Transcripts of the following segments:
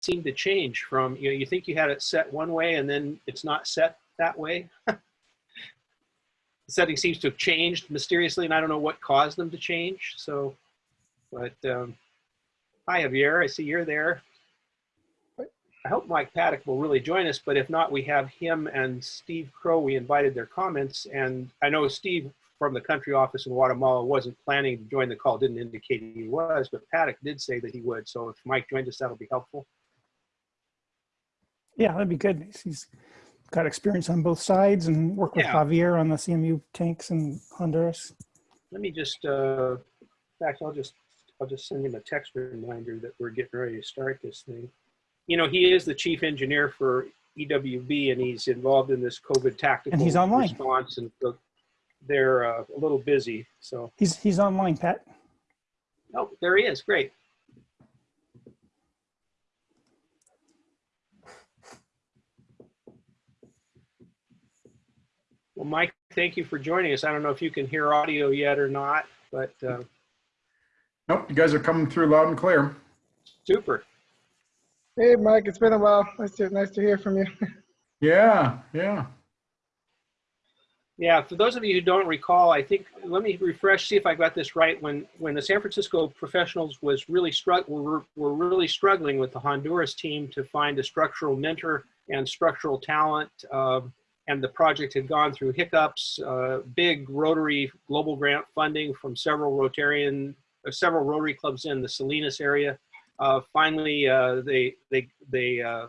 seem to change from, you know, you think you had it set one way and then it's not set that way. the setting seems to have changed mysteriously and I don't know what caused them to change. So, but um, hi Javier, I see you're there. I hope Mike Paddock will really join us, but if not, we have him and Steve Crow. We invited their comments, and I know Steve from the country office in Guatemala wasn't planning to join the call, didn't indicate he was, but Paddock did say that he would. So if Mike joins us, that'll be helpful. Yeah, that'd be good. He's got experience on both sides and worked with Yeah. Javier on the CMU tanks in Honduras. Let me just, uh, in fact, I'll just, I'll just send him a text reminder that we're getting ready to start this thing. You know, he is the chief engineer for EWB and he's involved in this COVID tactical And he's online. response and so they're uh, a little busy. So, He's he's online, Pat. oh, there he is. Great. Well, Mike, thank you for joining us. I don't know if you can hear audio yet or not, but uh, Nope, you guys are coming through loud and clear. super. Hey, Mike, it's been a while. Nice to, nice to hear from you. Yeah, yeah. Yeah, for those of you who don't recall, I think, let me refresh, see if I got this right. When, when the San Francisco professionals was really struck, were, were really struggling with the Honduras team to find a structural mentor and structural talent. um, and the project had gone through hiccups, uh, big Rotary global grant funding from several Rotarian, uh, several Rotary clubs in the Salinas area. Uh, finally, uh, they, they, they uh,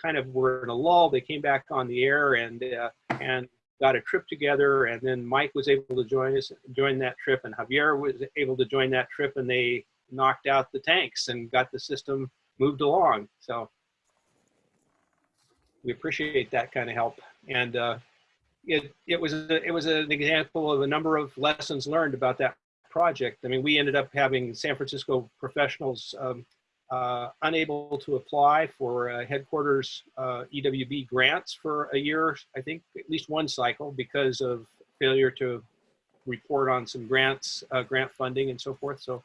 kind of were in a lull. They came back on the air and, uh, and got a trip together and then Mike was able to join us, join that trip and Javier was able to join that trip and they knocked out the tanks and got the system moved along. So we appreciate that kind of help. And uh, it, it was, a, it was an example of a number of lessons learned about that project. I mean, we ended up having San Francisco professionals um, uh, unable to apply for uh, headquarters uh, EWB grants for a year, I think at least one cycle because of failure to report on some grants, uh, grant funding and so forth. So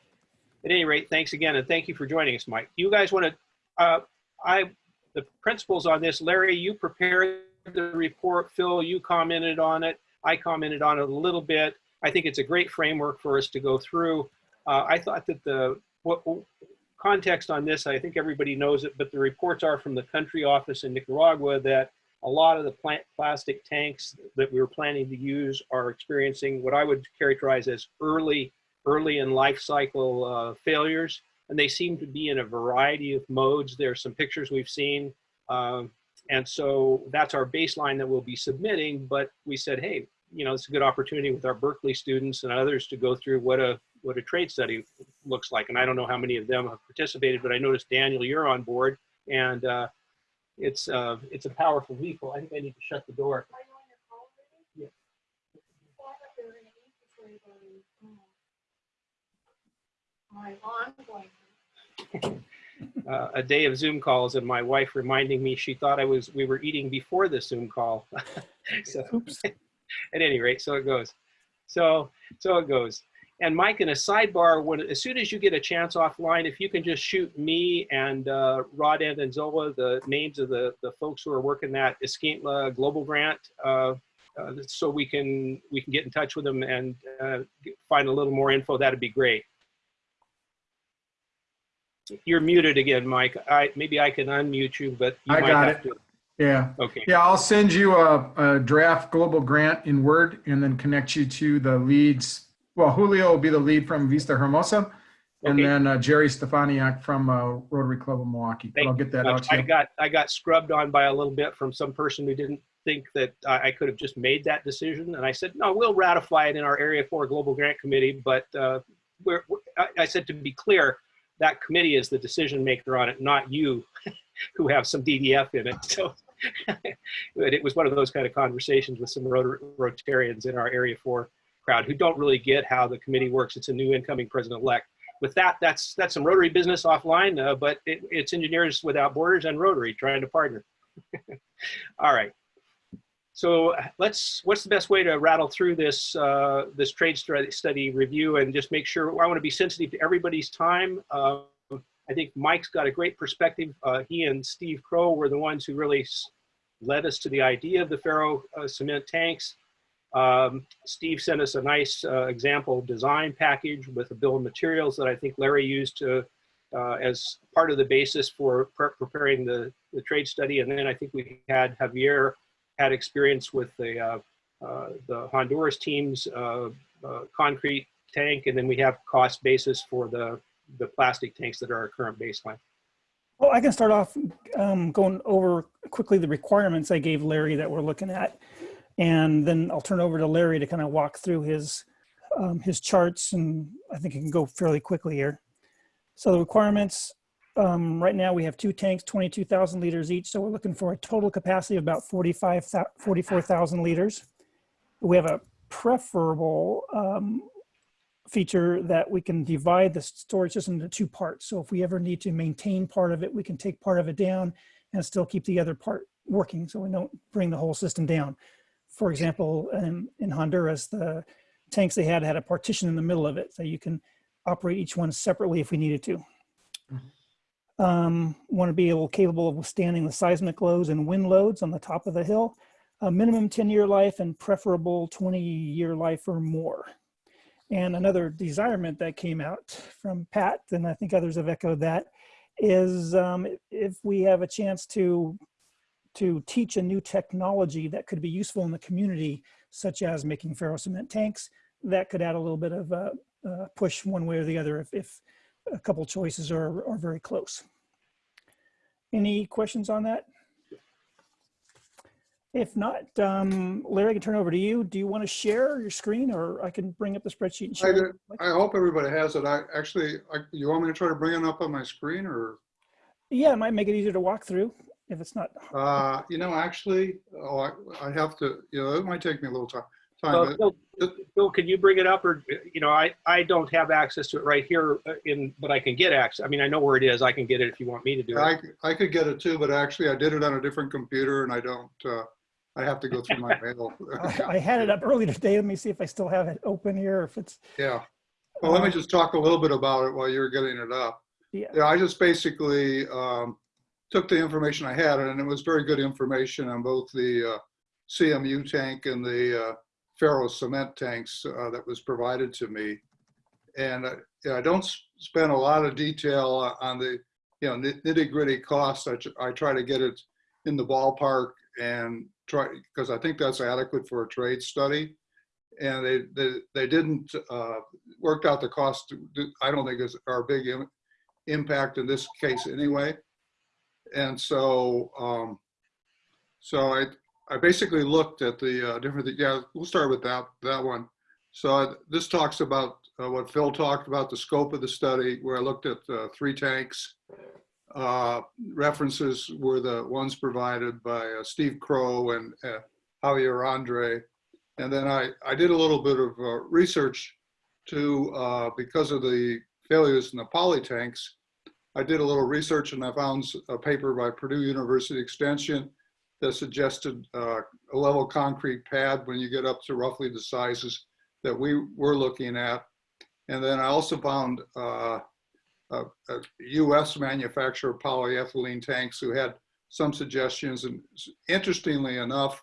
at any rate, thanks again. And thank you for joining us, Mike. You guys want to, uh, I, the principles on this, Larry, you prepared the report. Phil, you commented on it. I commented on it a little bit. I think it's a great framework for us to go through. Uh, I thought that the, what, context on this, I think everybody knows it, but the reports are from the country office in Nicaragua that a lot of the plant plastic tanks that we were planning to use are experiencing what I would characterize as early, early in life cycle uh, failures. And they seem to be in a variety of modes. There are some pictures we've seen. Um, and so that's our baseline that we'll be submitting. But we said, hey, you know, it's a good opportunity with our Berkeley students and others to go through what a what a trade study looks like. And I don't know how many of them have participated, but I noticed Daniel, you're on board, and uh, it's uh, it's a powerful vehicle. I think I need to shut the door. Yeah. Uh, a day of Zoom calls and my wife reminding me she thought I was we were eating before the Zoom call. so Oops. at any rate, so it goes. So so it goes. And Mike, in a sidebar, when as soon as you get a chance offline, if you can just shoot me and uh, Rod Andanzola the names of the the folks who are working that Escuintla Global Grant, uh, uh, so we can we can get in touch with them and uh, find a little more info. That'd be great. You're muted again, Mike. I maybe I can unmute you, but you I might got have it. to. Yeah. Okay. Yeah, I'll send you a, a draft global grant in Word and then connect you to the leads. Well, Julio will be the lead from Vista Hermosa and Okay. then uh, Jerry Stefaniak from uh, Rotary Club of Milwaukee. But I'll get that out to you. I got I got scrubbed on by a little bit from some person who didn't think that I, I could have just made that decision, and I said, no, we'll ratify it in our Area Four Global Grant Committee. But uh, we're- I, I said to be clear, that committee is the decision maker on it, not you, who have some DDF in it. So. it was one of those kind of conversations with some Rotar- Rotarians in our Area 4 crowd who don't really get how the committee works. It's a new incoming president-elect with that, that's that's some Rotary business offline, uh, but it, it's Engineers Without Borders and Rotary trying to partner. All right. So let's. What's the best way to rattle through this uh, this trade study, review and just make sure? I want to be sensitive to everybody's time. Uh, I think Mike's got a great perspective. Uh, he and Steve Crow were the ones who really led us to the idea of the ferro uh, cement tanks. Um, Steve sent us a nice uh, example design package with a bill of materials that I think Larry used to, uh, as part of the basis for pre- preparing the, the trade study. And then I think we had Javier had experience with the, uh, uh, the Honduras team's uh, concrete tank. And then we have cost basis for the, the plastic tanks that are our current baseline. Well, I can start off um, going over quickly the requirements I gave Larry that we're looking at. And then I'll turn over to Larry to kind of walk through his, um, his charts and I think he can go fairly quickly here. So the requirements, um, right now we have two tanks, 22,000 liters each. So we're looking for a total capacity of about 45, 44,000 liters. We have a preferable um, feature that we can divide the storage system into two parts. So if we ever need to maintain part of it, we can take part of it down and still keep the other part working so we don't bring the whole system down. For example, in, in Honduras, the tanks they had had a partition in the middle of it so you can operate each one separately if we needed to. Um, want to be able capable of withstanding the seismic loads and wind loads on the top of the hill. A minimum 10 year life and preferable 20 year life or more. And another desirement that came out from Pat, and I think others have echoed that, is um, if we have a chance to to teach a new technology that could be useful in the community, such as making ferro cement tanks, that could add a little bit of a, a push one way or the other if, if a couple choices are, are very close. Any questions on that? If not, um, Larry, I can turn over to you. Do you want to share your screen or I can bring up the spreadsheet and I share? it? I hope everybody has it. I actually, I, you want me to try to bring it up on my screen or, Yeah, it might make it easier to walk through if it's not. uh, you know, actually, oh, I, I have to, you know, it might take me a little time. So, Time, but Bill, Bill, can you bring it up or, you know, I, I don't have access to it right here uh, in, but I can get access. I mean, I know where it is. I can get it if you want me to do it. I, I could get it too, but actually I did it on a different computer and I don't, uh, I have to go through my mail. I I had it up earlier today. Let me see if I still have it open here, if it's, Yeah. Well, let me Uh, just talk a little bit about it while you're getting it up. yeah. Yeah, I just basically um, took the information I had, and it was very good information on both the uh, CMU tank and the uh, ferro cement tanks uh, that was provided to me. And uh, yeah, I don't spend a lot of detail on the, you know, nitty gritty costs. I, I try to get it in the ballpark and try, because I think that's adequate for a trade study. And they, they, they didn't, uh, worked out the cost, I don't think is our big im- impact in this case anyway. And so, um, so I, I basically looked at the uh, different, yeah, we'll start with that, that one. So this talks about uh, what Phil talked about, the scope of the study, where I looked at uh, three tanks. Uh, References were the ones provided by uh, Steve Crow and uh, Javier Andre. And then I, I did a little bit of research to, because of the failures in the poly tanks, I did a little research and I found a paper by Purdue University Extension that suggested uh, a level concrete pad when you get up to roughly the sizes that we were looking at. And then I also found uh, a, a US manufacturer of polyethylene tanks who had some suggestions. And interestingly enough,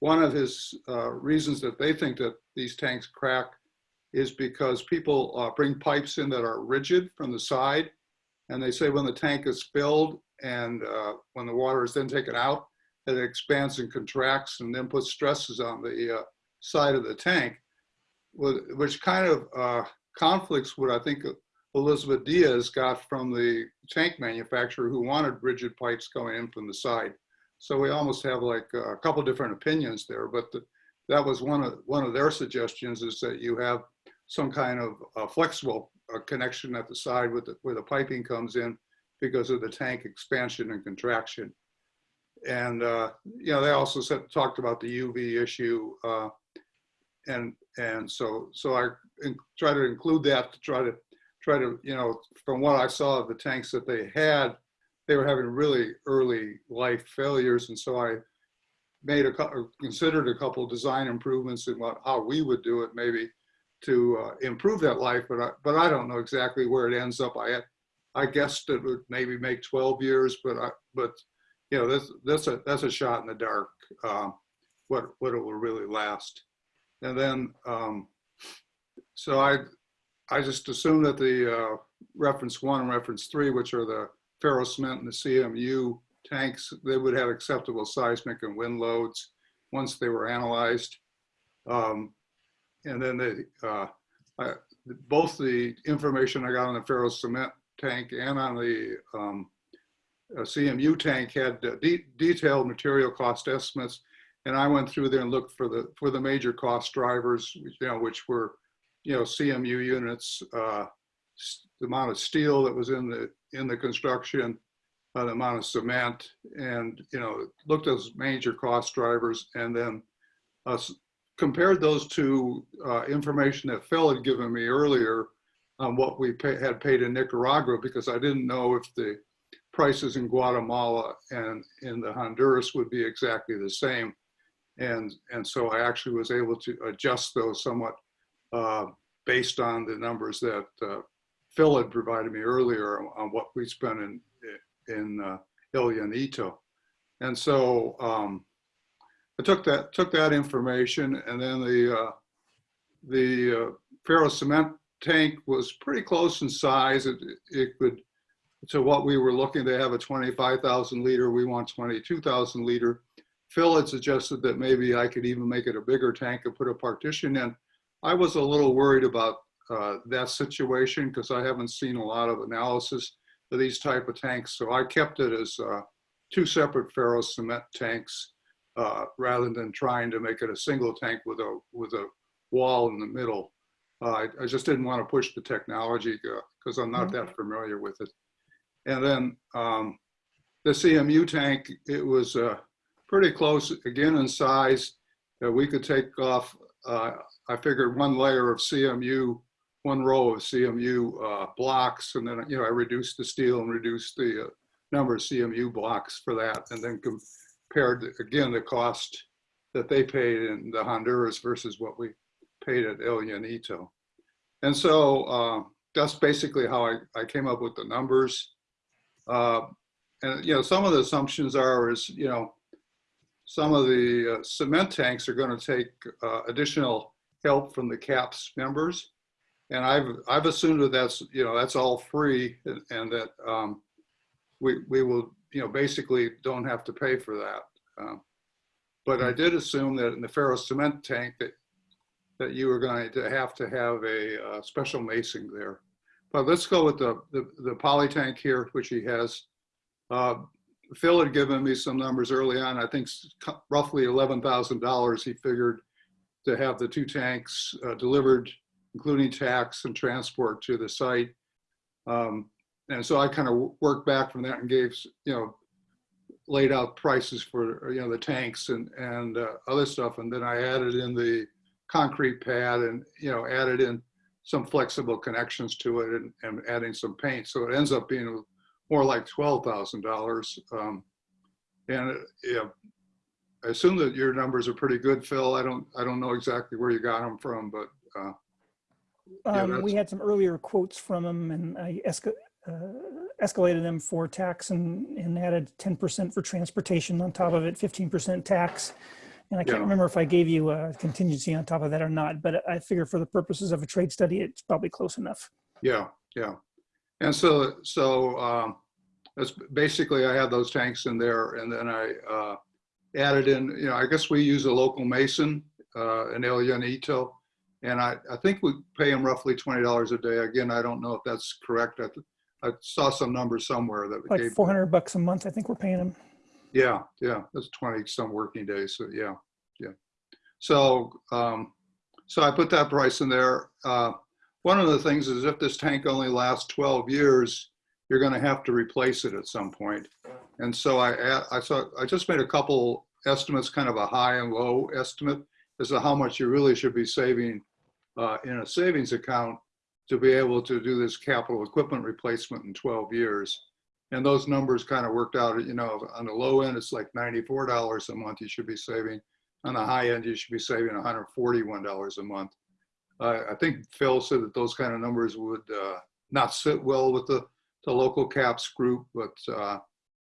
one of his uh, reasons that they think that these tanks crack is because people uh, bring pipes in that are rigid from the side. And they say when the tank is filled and uh, when the water is then taken out, that expands and contracts and then puts stresses on the uh, side of the tank, which kind of uh, conflicts what I think Elizabeth Diaz got from the tank manufacturer who wanted rigid pipes going in from the side. So we almost have like a couple different opinions there, but the, that was one of one of their suggestions is that you have some kind of uh, flexible uh, connection at the side with the, where the piping comes in because of the tank expansion and contraction. And uh, you know they also said talked about the UV issue, uh, and and so so I in, try to include that to try to try to you know from what I saw of the tanks that they had, they were having really early life failures, and so I made a considered a couple design improvements in what how we would do it maybe to uh, improve that life, but I, but I don't know exactly where it ends up. I I guessed it would maybe make 12 years, but I, but, you know, this, that's a, that's a shot in the dark, um, what, what it will really last. And then, um, so I, I just assume that the, uh, reference one and reference three, which are the ferro cement and the CMU tanks, they would have acceptable seismic and wind loads once they were analyzed. Um, and then they uh, I, both the information I got on the ferro cement tank and on the um, uh, CMU tank had uh, de detailed material cost estimates. And I went through there and looked for the for the major cost drivers, you know, which were, you know, CMU units, uh, the amount of steel that was in the in the construction, uh, the amount of cement, and you know, looked at those major cost drivers, and then uh, compared those to information that Phil had given me earlier on what we pay, had paid in Nicaragua, because I didn't know if the prices in Guatemala and in the Honduras would be exactly the same. And, and so I actually was able to adjust those somewhat uh, based on the numbers that uh, Phil had provided me earlier on what we spent in, in uh, El Llanito. And so um, I took that took that information, and then the uh, the uh, ferro cement tank was pretty close in size. It it could to what we were looking to have a 25,000 liter. We want 22,000 liter. Phil had suggested that maybe I could even make it a bigger tank and put a partition in. I was a little worried about uh, that situation because I haven't seen a lot of analysis of these type of tanks. So I kept it as uh, two separate ferro cement tanks uh, rather than trying to make it a single tank with a with a wall in the middle. Uh, I, I, just didn't want to push the technology because I'm not that familiar with it. And then um, the CMU tank, it was uh, pretty close again in size. we could take off, uh, I figured one layer of CMU, one row of CMU uh, blocks, and then you know I reduced the steel and reduced the uh, number of CMU blocks for that, and then compared again the cost that they paid in the Honduras versus what we paid at El Llanito. And so uh, that's basically how I, I came up with the numbers. Uh, and you know, some of the assumptions are is, you know, some of the uh, cement tanks are going to take uh, additional help from the CAPS members. And I've, I've assumed that that's, you know, that's all free and, and that um, we, we will, you know, basically don't have to pay for that. Um, but I did assume that in the ferro cement tank that that you were going to have to have a uh, special macing there. But let's go with the, the, the poly tank here, which he has. Uh, Phil had given me some numbers early on, I think roughly $11,000 he figured to have the two tanks uh, delivered, including tax and transport to the site. Um, and so I kind of worked back from that and gave, you know, laid out prices for you know the tanks and and uh, other stuff, and then I added in the concrete pad and you know added in some flexible connections to it and, and adding some paint, so it ends up being more like twelve thousand um, dollars. And yeah, I assume that your numbers are pretty good, Phil. I don't I don't know exactly where you got them from, but uh, yeah, um, we had some earlier quotes from him, and I uh, escalated them for tax and, and added 10% for transportation on top of it, 15% tax. And I can't Yeah. remember if I gave you a contingency on top of that or not, but I figure for the purposes of a trade study, it's probably close enough. Yeah, yeah. And so, so um, that's basically, I had those tanks in there and then I uh, added in, you know, I guess we use a local mason uh, in El Llanito. And I, I think we pay him roughly $20 a day. Again, I don't know if that's correct. I, I saw some number somewhere that Like gave, 400 bucks a month, I think we're paying them. Yeah, yeah, that's 20 some working days. So yeah, yeah. So, um, so I put that price in there. Uh, one of the things is if this tank only lasts 12 years, you're going to have to replace it at some point. And so I, I saw, I just made a couple estimates, kind of a high and low estimate as to how much you really should be saving uh, in a savings account to be able to do this capital equipment replacement in 12 years. And those numbers kind of worked out, you know, on the low end, it's like $94 a month you should be saving. On the high end, you should be saving $141 a month. Uh, I think Phil said that those kind of numbers would uh, not sit well with the, the local caps group, but uh,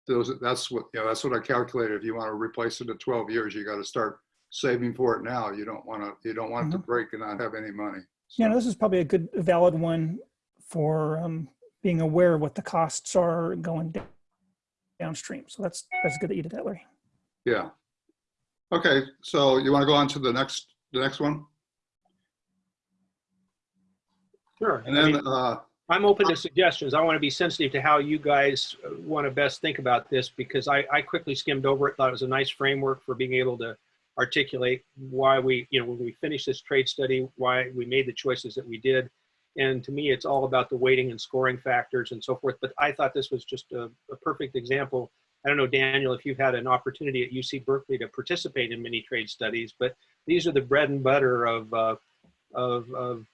those, that's what, yeah, that's what I calculated. If you want to replace it in 12 years, you got to start saving for it now. You don't want to, you don't want it to break and not have any money. Yeah, So- no, this is probably a good, valid one for um, being aware of what the costs are going down, downstream. So that's that's good that you did that, Larry. Yeah. Okay, so you want to go on to the next, the next one? Sure. And I mean, then, uh, I'm open to suggestions. I want to be sensitive to how you guys want to best think about this because I, I quickly skimmed over it, thought it was a nice framework for being able to articulate why we, you know, when we finished this trade study, why we made the choices that we did. And to me, it's all about the weighting and scoring factors and so forth. But I thought this was just a, a perfect example. I don't know, Daniel, if you've had an opportunity at UC Berkeley to participate in many trade studies, but these are the bread and butter of, uh, of, of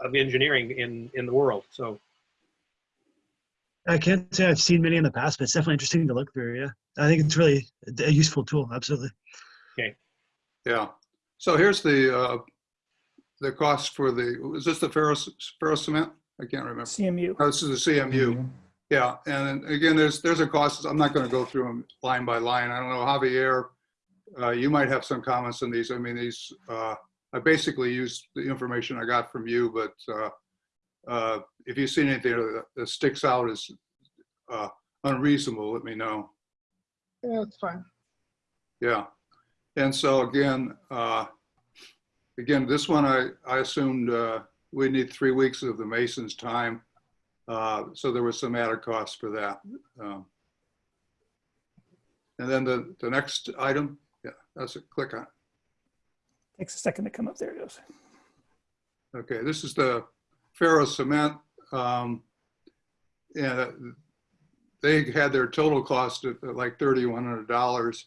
of engineering in in the world. So I can't say I've seen many in the past, but it's definitely interesting to look through. Yeah, I think it's really a useful tool. Absolutely. Okay. Yeah. So here's the, uh, the cost for the, is this the ferrous, ferrous cement? I can't remember. CMU. Oh, This is the CMU. Yeah, and again, there's, there's a cost, I'm not gonna go through them line by line. I don't know, Javier, uh, you might have some comments on these. I mean, these, uh, I basically used the information I got from you, but, uh, uh, if you see anything that, that sticks out as, uh, unreasonable, let me know. Yeah, it's fine. Yeah. And so again, uh, again, this one, I, I assumed, uh, we need three weeks of the mason's time. Uh, so there was some added cost for that. Um, And then the, the next item, yeah, that's a click on. Takes a second to come up. There it goes. Okay, this is the ferro cement. Um, and they had their total cost at at like thirty-one hundred dollars.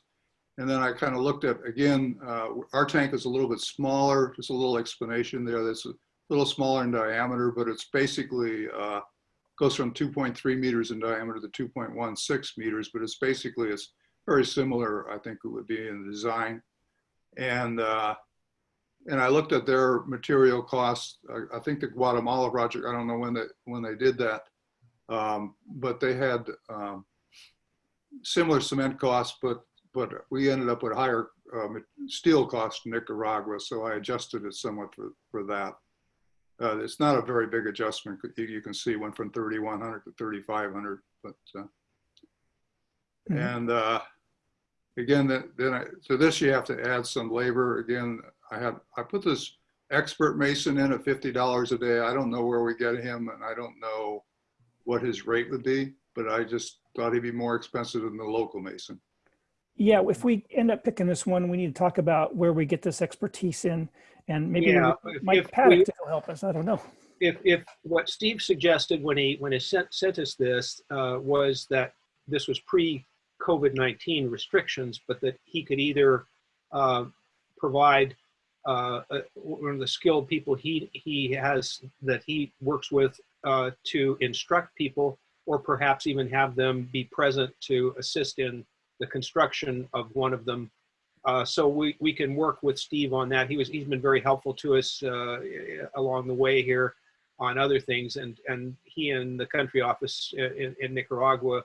And then I kind of looked at, again, uh, our tank is a little bit smaller, just a little explanation there. That's a little smaller in diameter, but it's basically, uh, goes from two point three meters in diameter to two point one six meters, but it's basically, it's very similar, I think it would be in the design. And, uh, and I looked at their material costs. I, I think the Guatemala project, I don't know when they, when they did that. Um, but they had, um, similar cement costs, but, but we ended up with higher, um, steel costs in Nicaragua. So I adjusted it somewhat for, for that. Uh, it's not a very big adjustment. You, you can see went from 3,100 to 3,500, but, uh, Mhm. and, uh, again, then, then I, to this, you have to add some labor. Again, I had, I put this expert mason in at fifty dollars a day. I don't know where we get him and I don't know what his rate would be, but I just thought he'd be more expensive than the local mason. Yeah, if we end up picking this one, we need to talk about where we get this expertise in, and maybe Yeah, we- if- Mike if Paddock will help us. I don't know. if, if what Steve suggested when he, when he sent, sent us this, uh, was that this was pre-COVID-19 restrictions, but that he could either, uh, provide, uh, uh, one of the skilled people he, he has, that he works with, uh, to instruct people, or perhaps even have them be present to assist in the construction of one of them. Uh, so we, we can work with Steve on that. He was, he's been very helpful to us, uh, along the way here on other things. And and he and the country office in, in Nicaragua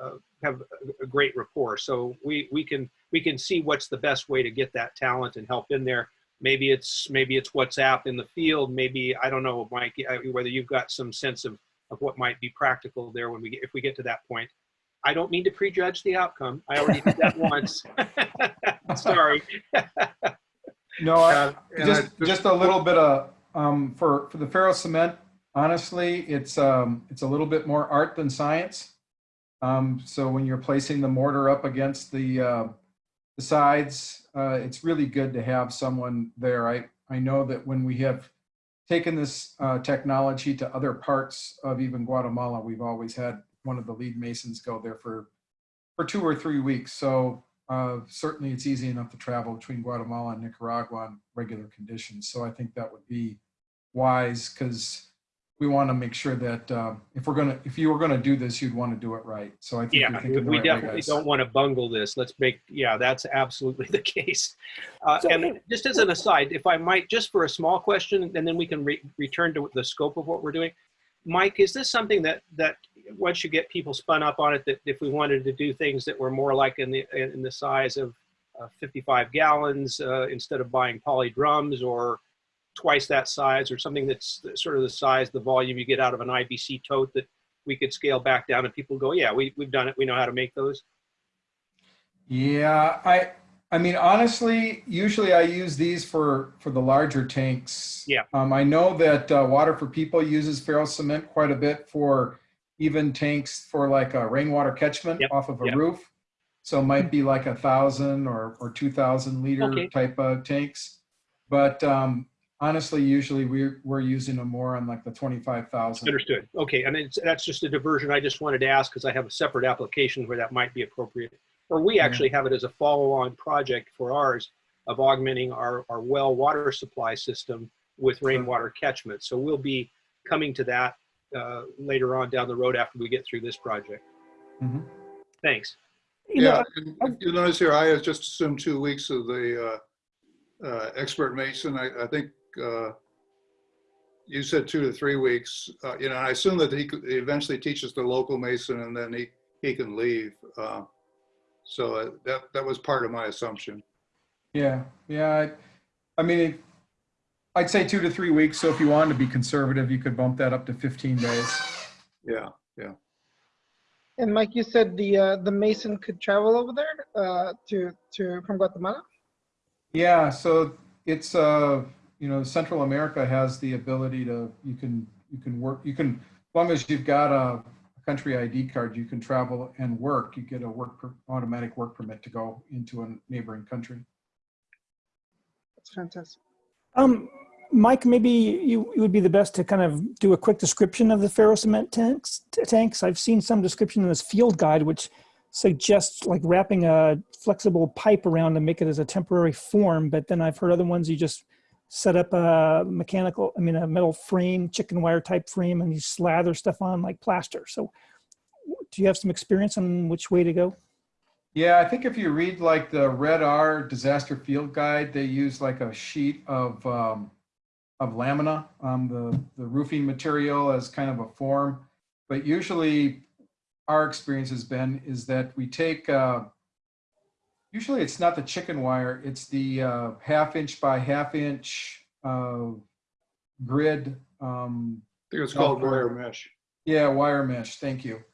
uh, have a, great rapport. So we we can we can see what's the best way to get that talent and help in there. Maybe it's maybe it's WhatsApp in the field. Maybe I don't know Mike whether you've got some sense of of what might be practical there when we get if we get to that point I don't mean to prejudge the outcome I already did that once sorry No, I- Uh, just, I- just a little bit of, um, for, for the ferro cement, honestly, it's, um, it's a little bit more art than science. Um, so when you're placing the mortar up against the, uh, the sides, uh, it's really good to have someone there. I, I know that when we have taken this, uh, technology to other parts of even Guatemala, we've always had one of the lead masons go there for, for two or three weeks. So, uh, certainly it's easy enough to travel between Guatemala and Nicaragua on regular conditions. So I think that would be wise because we want to make sure that uh, if we're gonna, if you were gonna do this, you'd want to do it right. So I think Yeah, you're we right definitely guys. don't want to bungle this. Let's make, yeah, that's absolutely the case. Uh, So- And just as an aside, if I might, just for a small question, and then we can re- return to the scope of what we're doing. Mike, is this something that, that once you get people spun up on it, that if we wanted to do things that were more like in the in the size of uh, 55 gallons uh, instead of buying poly drums or twice that size or something that's sort of the size, the volume you get out of an IBC tote that we could scale back down and people go, yeah, we, we've done it. We know how to make those. Yeah, I, I mean, honestly, usually I use these for, for the larger tanks. Yeah. Um, I know that uh, Water for People uses ferro cement quite a bit for even tanks for like a rainwater catchment Yep, off of a yep. roof. So it might be like a thousand or, or 2000 liter Okay. type of tanks. But um, honestly, usually we're, we're using them more on like the 25,000. Understood. Okay, and it's, that's just a diversion. I just wanted to ask because I have a separate application where that might be appropriate. Or we Yeah. actually have it as a follow-on project for ours of augmenting our, our well water supply system with rainwater catchment. So we'll be coming to that uh, later on down the road after we get through this project. Mhm. Thanks. You Yeah, and you notice here, I had just assumed two weeks of the uh, uh, expert mason. I, I think uh, you said two to three weeks. Uh, You know, I assume that he he eventually teaches the local mason and then he, he can leave. Uh, So uh, that, that was part of my assumption. Yeah, yeah. I, I mean, it, I'd say two to three weeks. So if you wanted to be conservative, you could bump that up to 15 days. Yeah, yeah. And Mike, you said the uh, the Mason could travel over there uh, to to from Guatemala. Yeah, so it's uh, you know, Central America has the ability to you can you can work you can as long as you've got a country ID card, you can travel and work. You get a work per, automatic work permit to go into a neighboring country. That's fantastic. Um, Mike, maybe you, you would be the best to kind of do a quick description of the ferro cement tanks. Tanks. I've seen some description in this field guide, which suggests like wrapping a flexible pipe around to make it as a temporary form. But then I've heard other ones you just set up a mechanical, I mean, a metal frame, chicken wire type frame, and you slather stuff on like plaster. So, do you have some experience on which way to go? Yeah, I think if you read like the Red R Disaster Field Guide, they use like a sheet of um, of lamina, um, the the roofing material as kind of a form. But usually, our experience has been is that we take. Uh, usually, it's not the chicken wire; it's the uh, half inch by half inch uh, grid. Um, I think it's called wire mesh. yeah, wire mesh, thank you.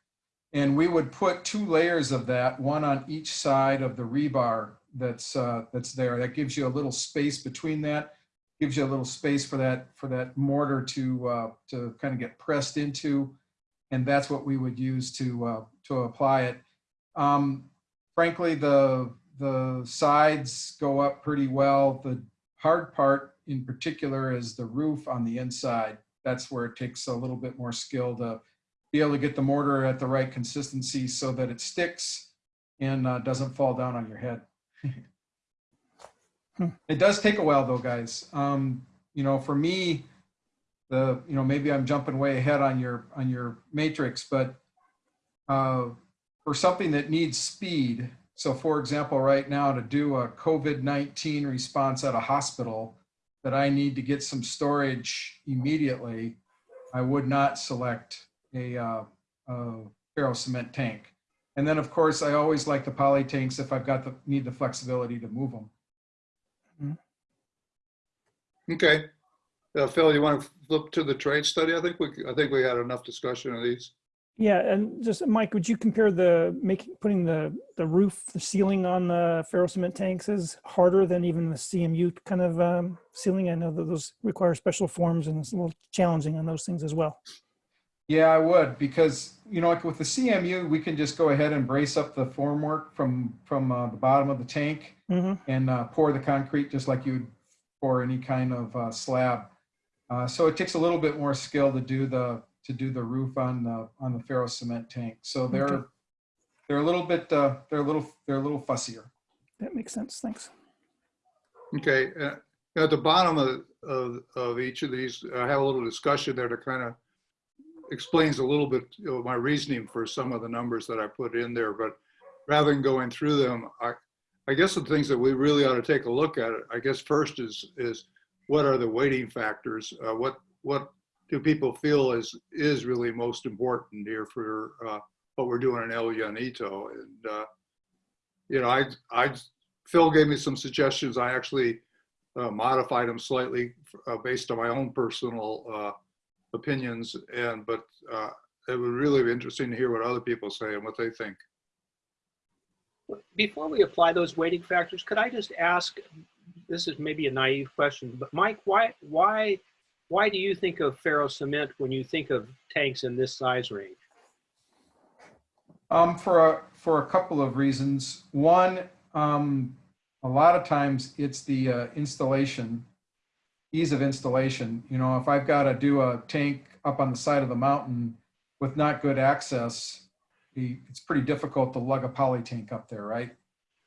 And we would put two layers of that, one on each side of the rebar that's, uh, that's there. That gives you a little space between that, gives you a little space for that, for that mortar to, uh, to kind of get pressed into. And that's what we would use to, uh, to apply it. Um, frankly, the, the sides go up pretty well. The hard part in particular is the roof on the inside. That's where it takes a little bit more skill to be able to get the mortar at the right consistency so that it sticks and uh, doesn't fall down on your head. Hmm. It does take a while though, guys. Um, you know, for me, the, you know, maybe I'm jumping way ahead on your, on your matrix, but uh, for something that needs speed, so for example, right now to do a COVID-19 response at a hospital that I need to get some storage immediately, I would not select a, uh, a ferro cement tank. And then of course, I always like the poly tanks if I've got the, need the flexibility to move them. Okay. Uh, Phil, you want to flip to the trade study? I think we, I think we had enough discussion of these. Yeah, and just Mike, would you compare the making putting the the roof, the ceiling on the ferro cement tanks is harder than even the CMU kind of um, ceiling? I know that those require special forms and it's a little challenging on those things as well. Yeah, I would, because, you know, like with the CMU, we can just go ahead and brace up the formwork from, from uh, the bottom of the tank hmm and uh, pour the concrete just like you would pour any kind of uh, slab. Uh, So it takes a little bit more skill to do the, to do the roof on the, on the ferro cement tank. So they're, Okay. they're a little bit, uh, they're a little, they're a little fussier. That makes sense. Thanks. Okay, uh, at the bottom of, of, of each of these, I have a little discussion there to kind of explains a little bit know, my reasoning for some of the numbers that I put in there, but rather than going through them, I, I guess the things that we really ought to take a look at, I guess first is, is what are the weighting factors? Uh, what, what do people feel is, is really most important here for uh, what we're doing in El Llanito. And, uh, you know, I, I, Phil gave me some suggestions. I actually uh, modified them slightly uh, based on my own personal uh, opinions. And, but uh, it would really be interesting to hear what other people say and what they think. Before we apply those weighting factors, could I just ask, this is maybe a naive question, but Mike, why, why, why do you think of ferro cement when you think of tanks in this size range? Um, for a, for a couple of reasons. One, um, a lot of times it's the uh, installation, ease of installation. You know, if I've got to do a tank up on the side of the mountain with not good access, it's pretty difficult to lug a poly tank up there, right?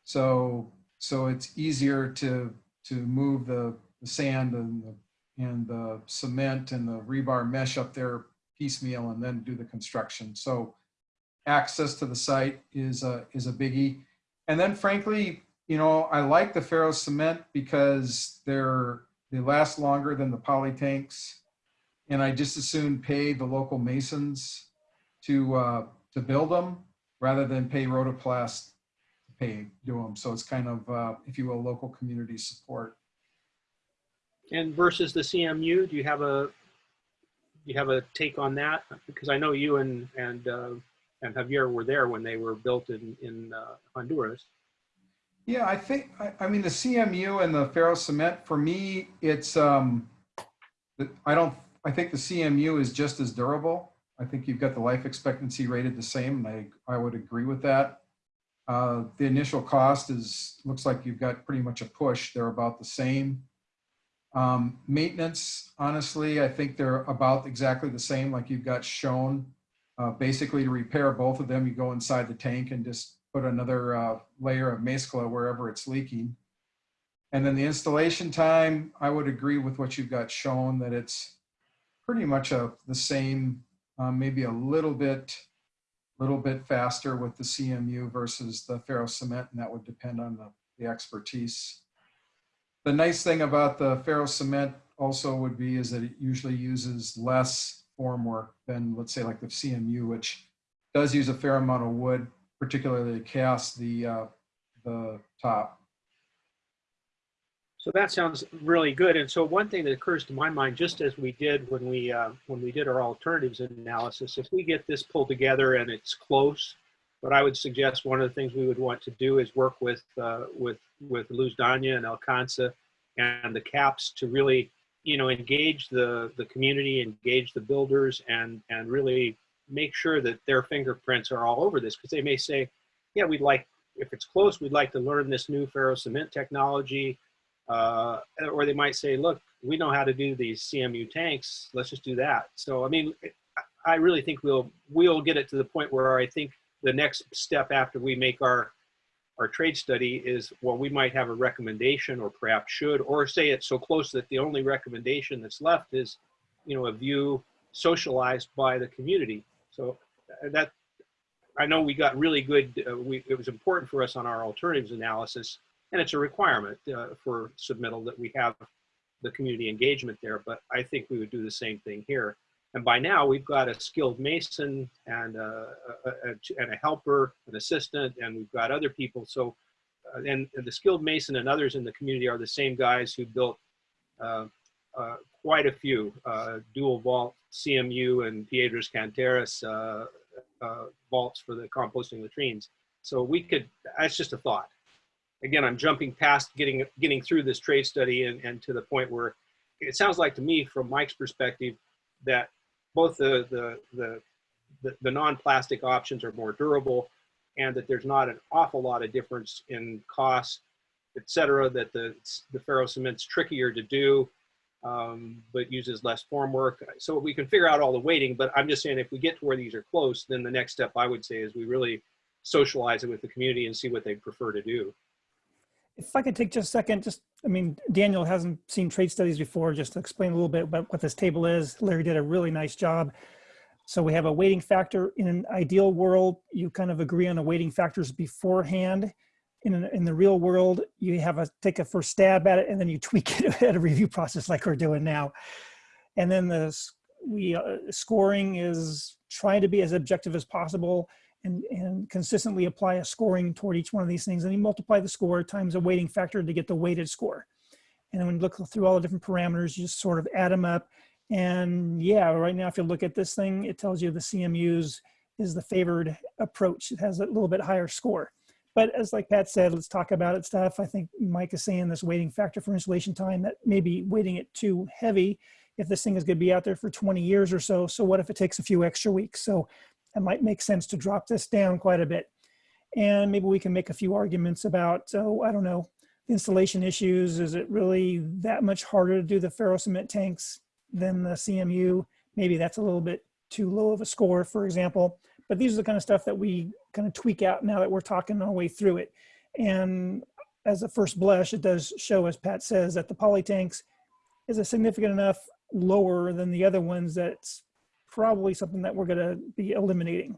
So, so it's easier to, to move the, the sand and the, and the cement and the rebar mesh up there piecemeal and then do the construction. So access to the site is a, is a biggie. And then frankly, you know, I like the ferro cement because they're, they last longer than the poly tanks. And I just as soon pay the local masons to, uh, to build them rather than pay Rotoplas to pay, do them. So it's kind of, uh, if you will, local community support. And versus the CMU, do you have a, you have a take on that? Because I know you and, and, uh, and Javier were there when they were built in, in uh, Honduras. Yeah, I think, I, I mean, the CMU and the ferro cement, for me, it's, um, I don't, I think the CMU is just as durable. I think you've got the life expectancy rated the same, and I, I would agree with that. Uh, the initial cost is, looks like you've got pretty much a push. They're about the same. Um, maintenance, honestly, I think they're about exactly the same, like you've got shown. Uh, basically, to repair both of them, you go inside the tank and just put another uh, layer of mezcla wherever it's leaking. And then the installation time, I would agree with what you've got shown that it's pretty much a, the same, uh, maybe a little bit, little bit faster with the CMU versus the ferro cement, and that would depend on the, the expertise. The nice thing about the ferro cement also would be is that it usually uses less formwork than, let's say, like the CMU, which does use a fair amount of wood, particularly cast the uh, the top. So that sounds really good. And so one thing that occurs to my mind, just as we did when we uh, when we did our alternatives analysis, if we get this pulled together and it's close, what I would suggest one of the things we would want to do is work with uh, with with Luz Danya and Alcanza and the caps to really you know engage the the community, engage the builders, and and really make sure that their fingerprints are all over this because they may say, yeah, we'd like if it's close, we'd like to learn this new ferro cement technology uh, or they might say, look, we know how to do these CMU tanks. Let's just do that. So, I mean, I really think we'll, we'll get it to the point where I think the next step after we make our, our trade study is, well, we might have a recommendation or perhaps should, or say it's so close that the only recommendation that's left is, you know, a view socialized by the community. So uh, that, I know we got really good, uh, we, it was important for us on our alternatives analysis and it's a requirement uh, for submittal that we have the community engagement there, but I think we would do the same thing here. And by now we've got a skilled mason and a, a, a and a helper, an assistant, and we've got other people. So, uh, and, and, the skilled mason and others in the community are the same guys who built uh, uh quite a few uh, dual vault CMU and Piedras Canteras uh, vaults for the composting latrines. So we could, that's just a thought again, I'm jumping past getting getting through this trade study and, and to the point where it sounds like to me, from Mike's perspective, that both the the the, the, the non-plastic options are more durable, and that there's not an awful lot of difference in cost, et cetera. That the the ferro cement's trickier to do, um, but uses less formwork. So we can figure out all the weighting. But I'm just saying, if we get to where these are close, then the next step I would say is we really socialize it with the community and see what they prefer to do. If I could take just a second, just, I mean, Daniel hasn't seen trade studies before, just to explain a little bit about what this table is. Larry did a really nice job. So we have a weighting factor. In an ideal world, you kind of agree on the weighting factors beforehand. In, an, in the real world, you have a take a first stab at it and then you tweak it at a review process like we're doing now. And then the we uh, scoring is trying to be as objective as possible and, and consistently apply a scoring toward each one of these things. And you multiply the score times a weighting factor to get the weighted score. And then when you look through all the different parameters, you just sort of add them up. And yeah, right now, if you look at this thing, it tells you the CMUs is the favored approach. It has a little bit higher score. But as like Pat said, let's talk about it stuff. I think Mike is saying this weighting factor for installation time that maybe weighting it too heavy if this thing is going to be out there for 20 years or so. So what if it takes a few extra weeks? So it might make sense to drop this down quite a bit. And maybe we can make a few arguments about, oh, I don't know, installation issues. Is it really that much harder to do the ferro cement tanks than the CMU? Maybe that's a little bit too low of a score, for example. But these are the kind of stuff that we kind of tweak out now that we're talking our way through it. And as a first blush, it does show, as Pat says, that the poly tanks is a significant enough lower than the other ones that's probably something that we're going to be eliminating.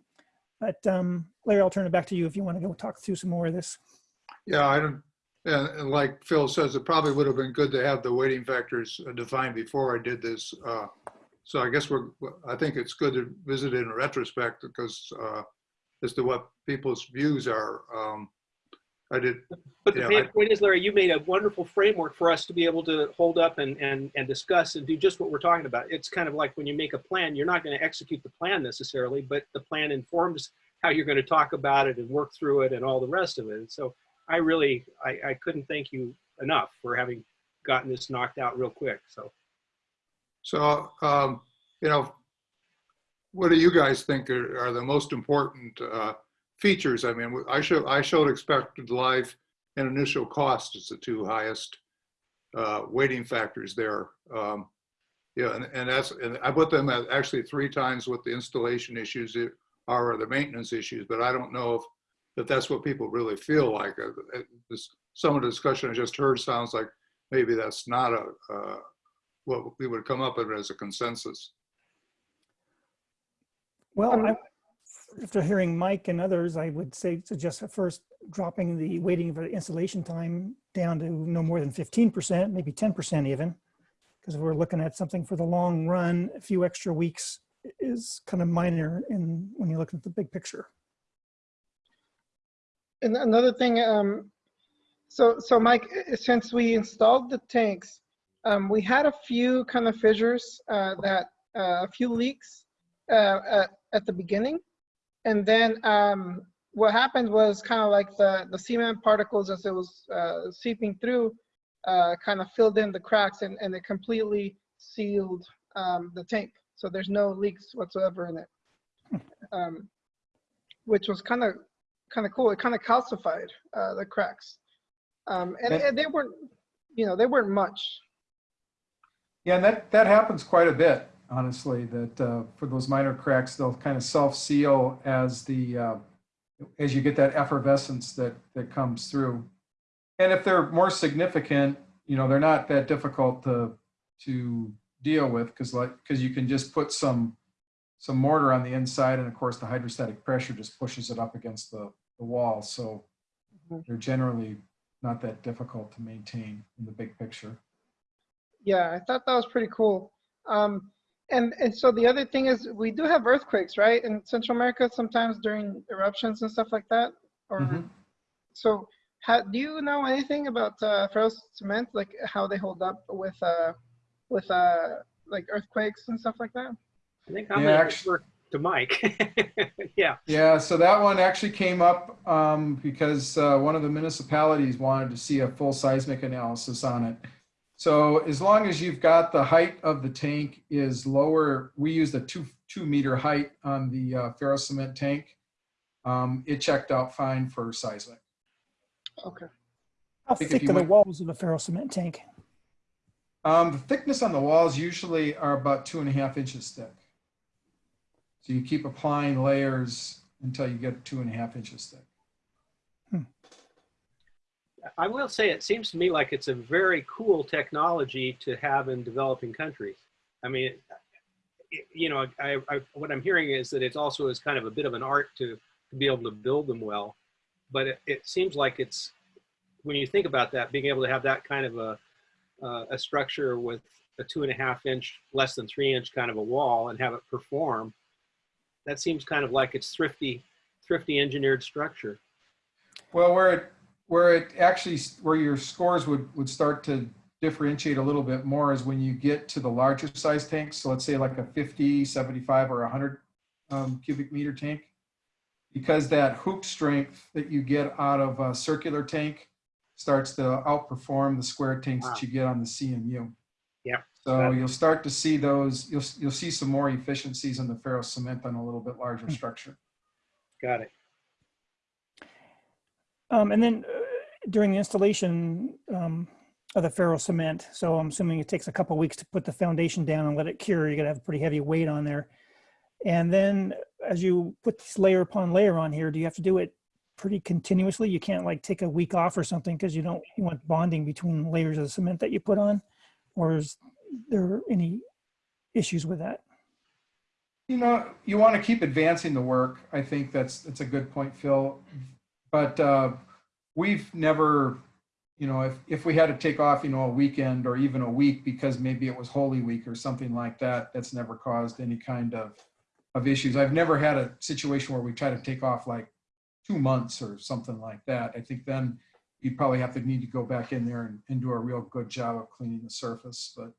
But um, Larry, I'll turn it back to you if you want to go talk through some more of this. Yeah, I don't, and, and like Phil says, it probably would have been good to have the weighting factors defined before I did this. Uh, so I guess we're, I think it's good to visit it in retrospect because uh, as to what people's views are. Um, I did, But the Yeah, main I- point is, Larry, you made a wonderful framework for us to be able to hold up and, and, and discuss and do just what we're talking about. It's kind of like when you make a plan, you're not going to execute the plan necessarily, but the plan informs how you're going to talk about it and work through it and all the rest of it. And so I really, I, I couldn't thank you enough for having gotten this knocked out real quick. So so, um, you know, what do you guys think are, are the most important uh, features? I mean, I showed, I showed expected life and initial cost as the two highest uh, weighting factors there. Um, yeah, and, and that's, and I put them at actually three times what the installation issues are or the maintenance issues, but I don't know if, if that's what people really feel like. Uh, uh, Some of the discussion I just heard sounds like maybe that's not a, uh, what we would come up with as a consensus. Well, Um, I, after hearing Mike and others, I would say suggest at first dropping the waiting for the installation time down to no more than 15%, maybe 10% even. Because we're looking at something for the long run, a few extra weeks is kind of minor in when you look at the big picture. And another thing, um, so so Mike, since we installed the tanks, um, we had a few kind of fissures uh, that uh, a few leaks uh, at, at the beginning, and then um, what happened was kind of like the the cement particles as it was uh, seeping through, uh, kind of filled in the cracks and and it completely sealed um, the tank. So there's no leaks whatsoever in it, um, which was kind of kind of cool. It kind of calcified uh, the cracks, um, and, And- and they weren't, you know, they weren't much. Yeah, and that, that happens quite a bit, honestly, that uh, for those minor cracks, they'll kind of self-seal as the, uh, as you get that efflorescence that, that comes through. And if they're more significant, you know, they're not that difficult to, to deal with because like, because you can just put some, some mortar on the inside and of course the hydrostatic pressure just pushes it up against the, the wall. So Mhm. they're generally not that difficult to maintain in the big picture. Yeah, I thought that was pretty cool. Um, and and so the other thing is we do have earthquakes, right, in Central America sometimes during eruptions and stuff like that. Or Mhm. so, how, do you know anything about uh, ferro cement, like how they hold up with uh, with uh, like earthquakes and stuff like that? I think I'm Yeah, going to to Mike. yeah. Yeah, so that one actually came up um, because uh, one of the municipalities wanted to see a full seismic analysis on it. So as long as you've got the height of the tank is lower, we used a two, two meter height on the uh, ferro cement tank. Um, It checked out fine for seismic. Okay. How thick are the went- walls of a ferro cement tank? Um, The thickness on the walls usually are about two and a half inches thick. So you keep applying layers until you get two and a half inches thick. I will say it seems to me like it's a very cool technology to have in developing countries. I mean, it- you know, I, I, what I'm hearing is that it also is kind of a bit of an art to, to be able to build them well. But it, it seems like it's, when you think about that, being able to have that kind of a, uh, a structure with a two and a half inch, less than three inch kind of a wall and have it perform, that seems kind of like it's thrifty, thrifty engineered structure. Well, where it, where it actually, where your scores would, would start to differentiate a little bit more is when you get to the larger size tanks. So let's say like a 50, 75, or 100 um, cubic meter tank. Because that hoop strength that you get out of a circular tank starts to outperform the square tanks that you get on the CMU. Yeah. So you'll start to see those, you'll, you'll see some more efficiencies in the ferro cement on a little bit larger structure. Got it. Um, and then uh, during the installation um, of the ferro cement, so I'm assuming it takes a couple weeks to put the foundation down and let it cure. You're gonna have a pretty heavy weight on there. And then as you put this layer upon layer on here, do you have to do it pretty continuously? You can't like take a week off or something because you don't you want bonding between layers of the cement that you put on, or is there any issues with that? You know, you want to keep advancing the work. I think that's, that's a good point, Phil. But uh, we've never, you know, if, if we had to take off, you know, a weekend or even a week because maybe it was Holy Week or something like that, that's never caused any kind of, of issues. I've never had a situation where we try to take off like two months or something like that. I think then you'd probably have to need to go back in there and, and do a real good job of cleaning the surface. But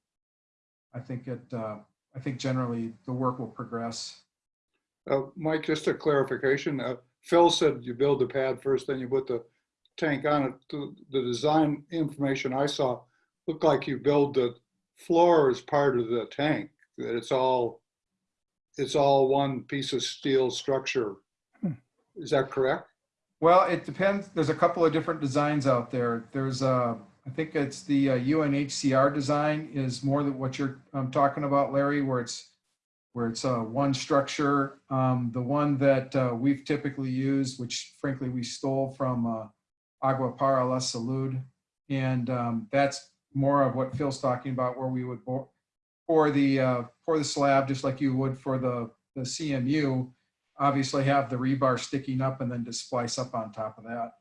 I think it, uh, I think generally the work will progress. Uh, Mike, just a clarification. Uh, Phil said you build the pad first, then you put the tank on it. The the design information I saw looked like you build the floor as part of the tank, that it's all, it's all one piece of steel structure. Hmm. Is that correct? Well, it depends. There's a couple of different designs out there. There's uh, I think it's the uh, UNHCR design is more than what you're um, talking about, Larry, where it's where it's uh, one structure. Um, the one that uh, we've typically used, which frankly we stole from uh, Agua Para La Salud, and um, that's more of what Phil's talking about, where we would pour, pour the uh, pour the slab just like you would for the the CMU. Obviously, have the rebar sticking up and then just splice up on top of that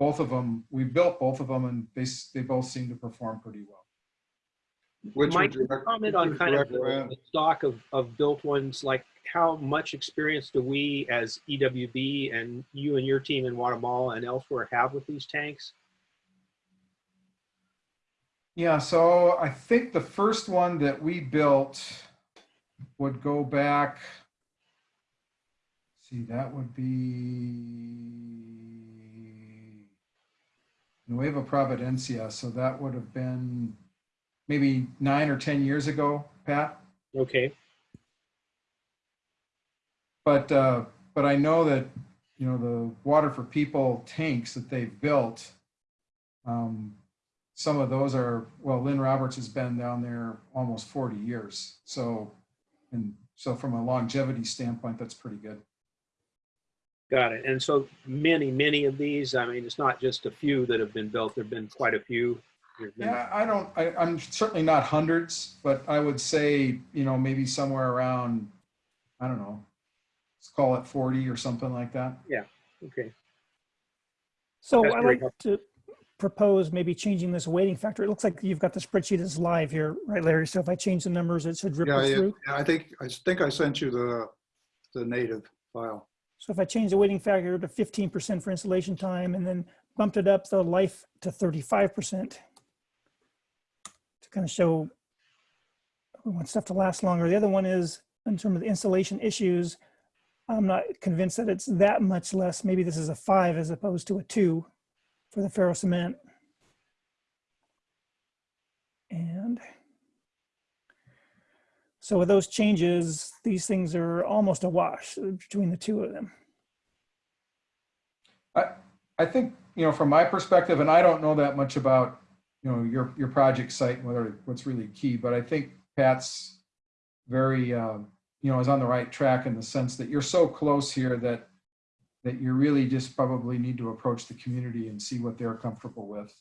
both of them, we built both of them and they, they both seem to perform pretty well. Which Mike, would you comment on kind of the the stock of, of built ones, like how much experience do we as EWB and you and your team in Guatemala and elsewhere have with these tanks? Yeah, so I think the first one that we built would go back. See, that would be Nueva Providencia, so that would have been maybe nine or 10 years ago, Pat. Okay, But, uh, but I know that, you know, the Water for People tanks that they've built, um, some of those are, well, Lynn Roberts has been down there almost 40 years. So, and so from a longevity standpoint, that's pretty good. got it. And so many, many of these, I mean, it's not just a few that have been built, there've been quite a few. There's been- Yeah, I don't, I, I'm certainly not hundreds, but I would say, you know, maybe somewhere around, I don't know, let's call it 40 or something like that. Yeah. Okay, So That's I'd very like to propose maybe changing this weighting factor. It looks like you've got the spreadsheet that's live here, right, Larry? So if I change the numbers, it should Yeah, ripple yeah, through. yeah, I think, I think I sent you the, the native file. So if I change the weighting factor to 15% for installation time and then bumped it up the life to 35% to kind of show we want stuff to last longer. The other one is in terms of the installation issues, I'm not convinced that it's that much less. Maybe this is a five as opposed to a two for the ferro cement. And so with those changes, these things are almost a wash between the two of them. I, I think, you know, from my perspective, and I don't know that much about, you know, your, your project site and whether, what's really key, but I think Pat's very, uh, you know, is on the right track in the sense that you're so close here that, that you really just probably need to approach the community and see what they're comfortable with.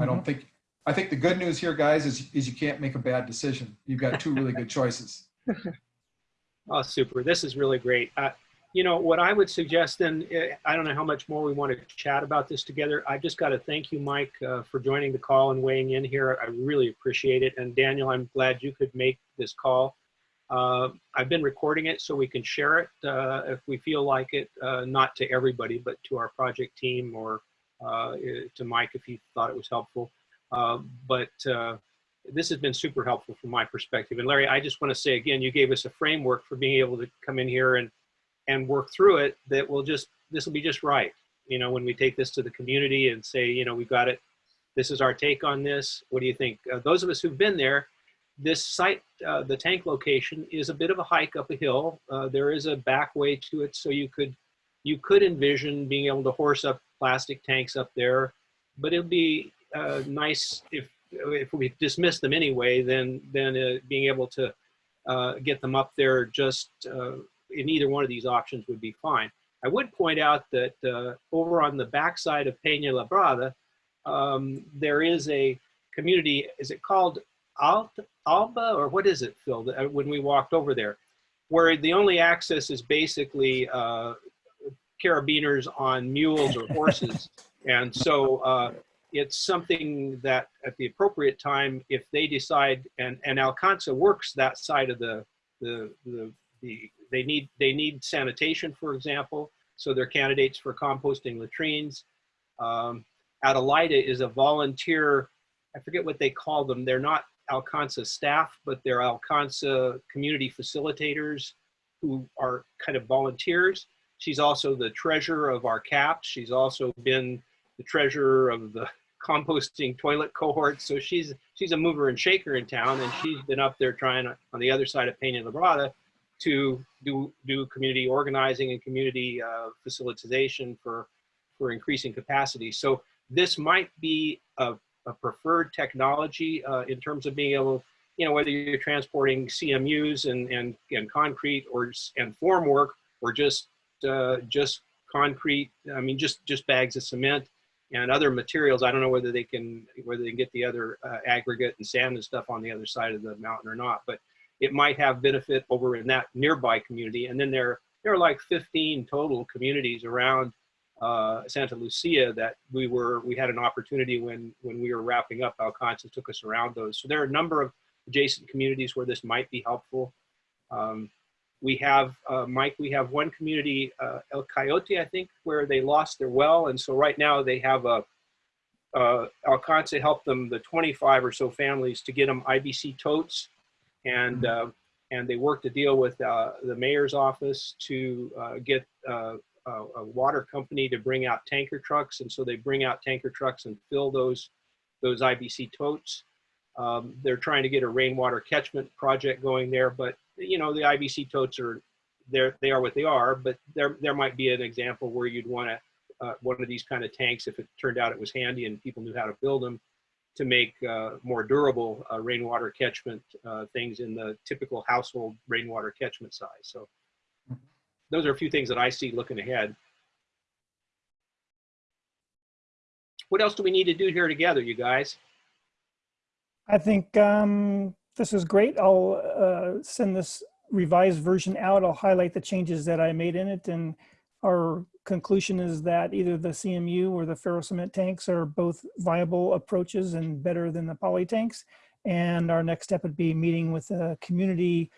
I don't think, I think the good news here, guys, is, is you can't make a bad decision. You've got two really good choices. oh, super. This is really great. I, You know, what I would suggest then, eh, I don't know how much more we want to chat about this together. I just got to thank you, Mike, uh, for joining the call and weighing in here. I really appreciate it. And Daniel, I'm glad you could make this call. Uh, I've been recording it so we can share it uh, if we feel like it, uh, not to everybody, but to our project team or uh, to Mike if he thought it was helpful. Uh, but uh, this has been super helpful from my perspective. And Larry, I just want to say again, you gave us a framework for being able to come in here and and work through it that will just this will be just right. You know, when we take this to the community and say, you know, we've got it. This is our take on this. What do you think? Uh, those of us who've been there, this site, uh, the tank location, is a bit of a hike up a hill. Uh, there is a back way to it, so you could you could envision being able to horse up plastic tanks up there, but it'll be uh, nice if if we dismiss them anyway, then then uh, being able to uh, get them up there just in either one of these options would be fine. I would point out that uh, over on the backside of Peña Labrada, um, there is a community. Is it called Alt, Alba or what is it, Phil? uh, When we walked over there, where the only access is basically uh, carabiners on mules or horses, and so. Uh, it's something that at the appropriate time, if they decide, and, and Alcanza works that side of the, the, the, the, they need, they need sanitation, for example, so they're candidates for composting latrines. Um, Adelaida is a volunteer, I forget what they call them. They're not Alcanza staff, but they're Alcanza community facilitators who are kind of volunteers. She's also the treasurer of our CAPS. She's also been the treasurer of the composting toilet cohort. So she's she's a mover and shaker in town, and she's been up there trying on the other side of Peña Labrada to do do community organizing and community uh, facilitation for for increasing capacity. So this might be a, a preferred technology uh, in terms of being able, you know, whether you're transporting CMUs and and, and concrete or and formwork or just uh, just concrete. I mean, just just bags of cement and other materials. I don't know whether they can whether they can get the other uh, aggregate and sand and stuff on the other side of the mountain or not. But it might have benefit over in that nearby community. And then there there are like 15 total communities around uh, Santa Lucia that we were we had an opportunity when when we were wrapping up. Alcanza took us around those. So there are a number of adjacent communities where this might be helpful. Um, we have, uh, Mike, we have one community, uh, El Coyote, I think, where they lost their well. And so right now they have a, uh, Alcanza helped them, the 25 or so families to get them IBC totes. And, uh, and they worked a deal with uh, the mayor's office to uh, get uh, a, a water company to bring out tanker trucks. And so they bring out tanker trucks and fill those, those IBC totes. Um, they're trying to get a rainwater catchment project going there, but you know, the IBC totes are, they're, they are what they are, but there, there might be an example where you'd want to, uh, one of these kind of tanks, if it turned out it was handy and people knew how to build them, to make uh, more durable uh, rainwater catchment uh, things in the typical household rainwater catchment size. So those are a few things that I see looking ahead. What else do we need to do here together, you guys? I think um, this is great. I'll uh, send this revised version out. I'll highlight the changes that I made in it. And our conclusion is that either the CMU or the ferrocement tanks are both viable approaches and better than the poly tanks. And our next step would be meeting with the community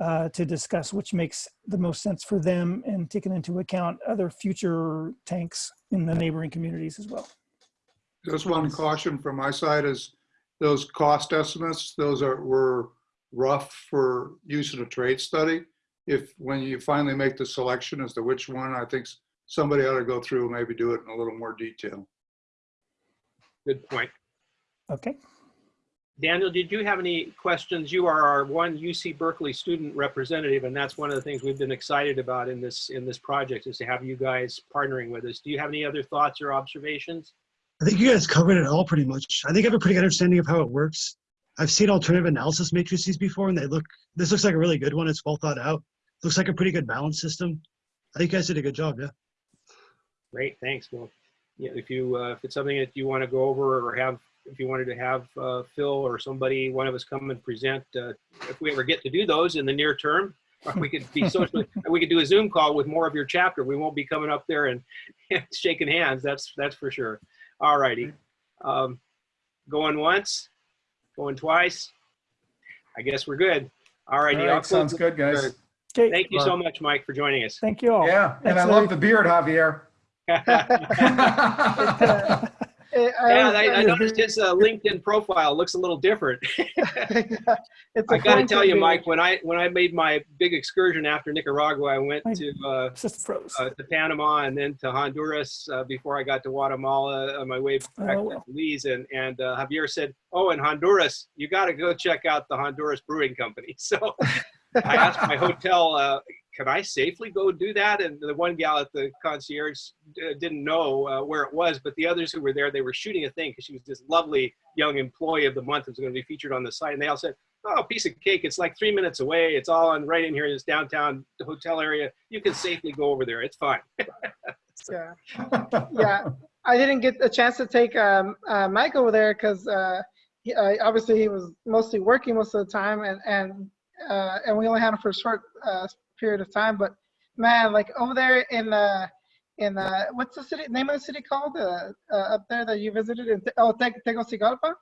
uh, to discuss which makes the most sense for them and taking into account other future tanks in the neighboring communities as well. Just one caution from my side is those cost estimates, those are, were rough for use in a trade study. If, when you finally make the selection as to which one, I think somebody ought to go through and maybe do it in a little more detail. Good point. Okay. Daniel, did you have any questions? You are our one UC Berkeley student representative, and that's one of the things we've been excited about in this in this project is to have you guys partnering with us. Do you have any other thoughts or observations? I think you guys covered it all pretty much. I think I have a pretty good understanding of how it works. I've seen alternative analysis matrices before, and they look. This looks like a really good one. It's well thought out. Looks like a pretty good balance system. I think you guys did a good job. Yeah. Great, thanks. Well, yeah, if you uh, if it's something that you want to go over or have, if you wanted to have uh, Phil or somebody, one of us come and present, uh, if we ever get to do those in the near term, we could be socially, we could do a Zoom call with more of your chapter. We won't be coming up there and shaking hands. That's, that's for sure. All righty. Um, going once, going twice. I guess we're good. All All righty. I'll sounds good, guys. Okay, Thank you so much, Mike, for joining us. thank you all. Yeah, and I Thanks, love the beard, Javier. Uh, Yeah, I, I noticed his uh, LinkedIn profile looks a little different. I got to tell you. Mike, when I when I made my big excursion after Nicaragua, I went to uh, uh, to Panama and then to Honduras uh, before I got to Guatemala on my way back Oh, to. Belize. And and uh, Javier said, "Oh, in Honduras, you got to go check out the Honduras Brewing Company." So I asked my hotel, uh, "Can I safely go do that?" And the one gal at the concierge uh, didn't know uh, where it was, but the others who were there, they were shooting a thing because she was this lovely young employee of the month who was going to be featured on the site, and they all said. Oh, piece of cake. It's like three minutes away. It's all on right in here in this downtown hotel area. You can safely go over there. It's fine. Yeah. yeah, I didn't get a chance to take um, uh, Mike over there because uh, he, uh, obviously he was mostly working most of the time, and and uh, and we only had him for a short uh, period of time. But man, like over there in uh, in uh, what's the city name of the city called uh, uh, up there that you visited? In, oh, Te- Tegucigalpa.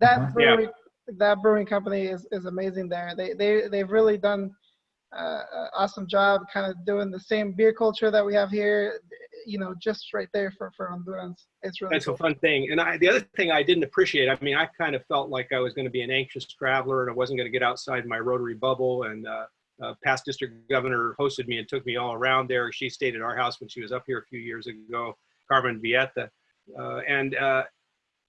That. Yeah. brewery, that brewing company is, is amazing there. They they they've really done uh, awesome job, kind of doing the same beer culture that we have here. You know, just right there for for Hondurans. It's really That's cool. a fun thing. And I, the other thing I didn't appreciate, I mean, I kind of felt like I was going to be an anxious traveler and I wasn't going to get outside my Rotary bubble. And uh, uh, past district governor hosted me and took me all around there. She stayed at our house when she was up here a few years ago, Carmen Vieta. Uh, and uh,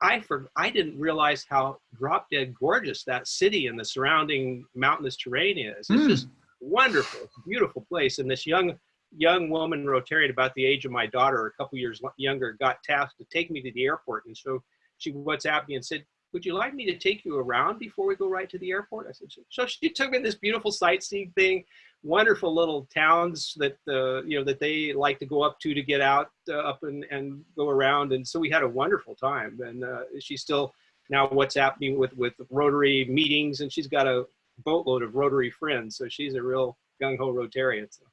I for I didn't realize how drop dead gorgeous that city and the surrounding mountainous terrain is. It's Mm. just wonderful. Beautiful place. And this young young woman Rotarian about the age of my daughter, a couple years younger, got tasked to take me to the airport. And so she WhatsApped me and said, would you like me to take you around before we go right to the airport? I said, so she took me this beautiful sightseeing thing, wonderful little towns that, uh, you know, that they like to go up to to get out uh, up and, and go around. And so we had a wonderful time. And uh, she's still now WhatsApp me with, with Rotary meetings and she's got a boatload of Rotary friends. So she's a real gung ho Rotarian. So.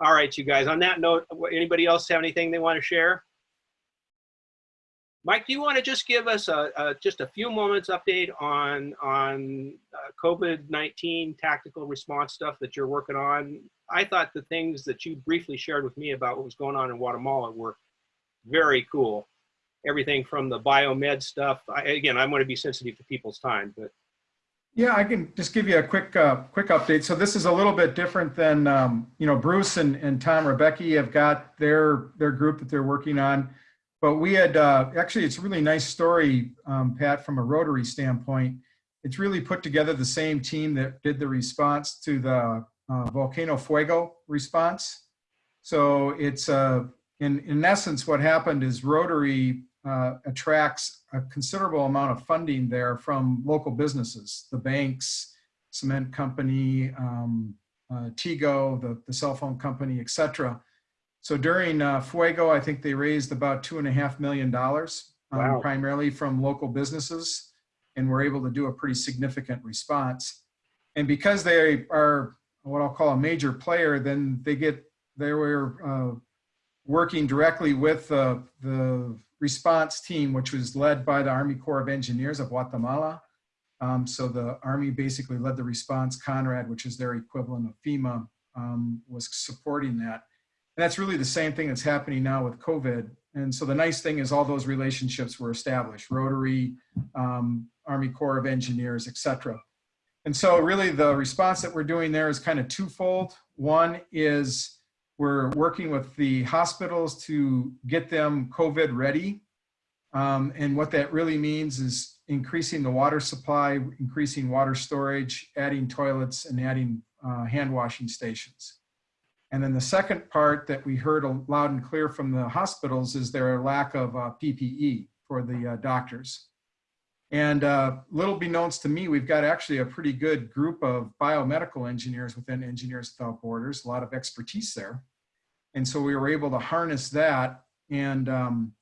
All right, you guys, on that note, anybody else have anything they want to share? Mike, do you want to just give us a, a just a few moments update on on uh, COVID-19 tactical response stuff that you're working on? I thought the things that you briefly shared with me about what was going on in Guatemala were very cool. Everything from the biomed stuff. I, again, I'm going to be sensitive to people's time, but Yeah, I can just give you a quick, uh, quick update. So this is a little bit different than, um, you know, Bruce and, and Tom Rebecki have got their, their group that they're working on. But we had, uh, actually, it's a really nice story, um, Pat, from a Rotary standpoint. It's really put together the same team that did the response to the uh, Volcano Fuego response. So it's, uh, in, in essence, what happened is Rotary uh, attracts a considerable amount of funding there from local businesses, the banks, cement company, um, uh, Tigo, the, the cell phone company, et cetera. So during uh, Fuego, I think they raised about two and a half million dollars, um, Wow. primarily from local businesses, and were able to do a pretty significant response. And because they are what I'll call a major player, then they get they were uh, working directly with uh, the response team, which was led by the Army Corps of Engineers of Guatemala. Um, so the Army basically led the response. CONRED, which is their equivalent of FEMA, um, was supporting that. And that's really the same thing that's happening now with COVID. And so the nice thing is all those relationships were established, Rotary, um, Army Corps of Engineers, et cetera. And so really the response that we're doing there is kind of twofold. One is we're working with the hospitals to get them COVID ready. Um, and what that really means is increasing the water supply, increasing water storage, adding toilets and adding uh, hand washing stations. And then the second part that we heard loud and clear from the hospitals is their lack of uh, PPE for the uh, doctors. And uh, little beknownst to me, we've got actually a pretty good group of biomedical engineers within Engineers Without Borders, a lot of expertise there. And so we were able to harness that and um,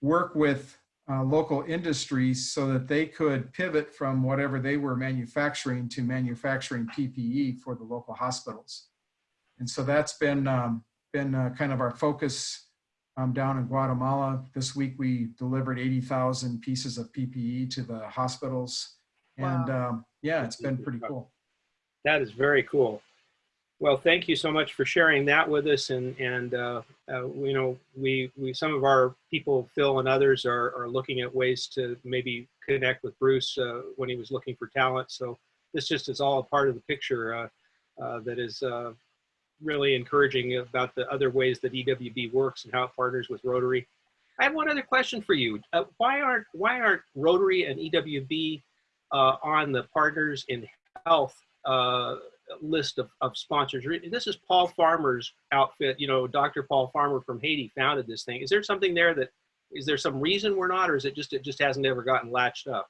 work with uh, local industries so that they could pivot from whatever they were manufacturing to manufacturing PPE for the local hospitals. And so that's been, um, been uh, kind of our focus um, down in Guatemala. This week, we delivered 80,000 pieces of PPE to the hospitals. And um, yeah, it's been pretty cool. That is very cool. Well, thank you so much for sharing that with us. And, and uh, uh, you know, we, we, some of our people, Phil and others, are, are looking at ways to maybe connect with Bruce uh, when he was looking for talent. So this just is all a part of the picture uh, uh, that is uh, really encouraging about the other ways that EWB works and how it partners with Rotary. I have one other question for you. Uh, why aren't why aren't Rotary and EWB uh, on the Partners in Health uh, list of, of sponsors? This is Paul Farmer's outfit. You know, Dr. Paul Farmer from Haiti founded this thing. Is there something there that is there some reason we're not, or is it just it just hasn't ever gotten latched up?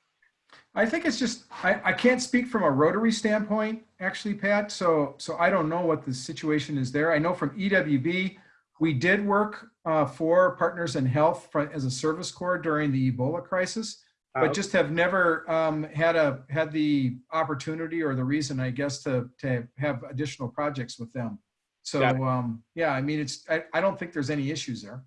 I think it's just I, I can't speak from a Rotary standpoint, actually, Pat. So so I don't know what the situation is there. I know from EWB, we did work uh, for Partners in Health for, as a service corps during the Ebola crisis, but just have never um, had a had the opportunity or the reason, I guess, to to have additional projects with them. So Got it. um, yeah, I mean, it's I, I don't think there's any issues there.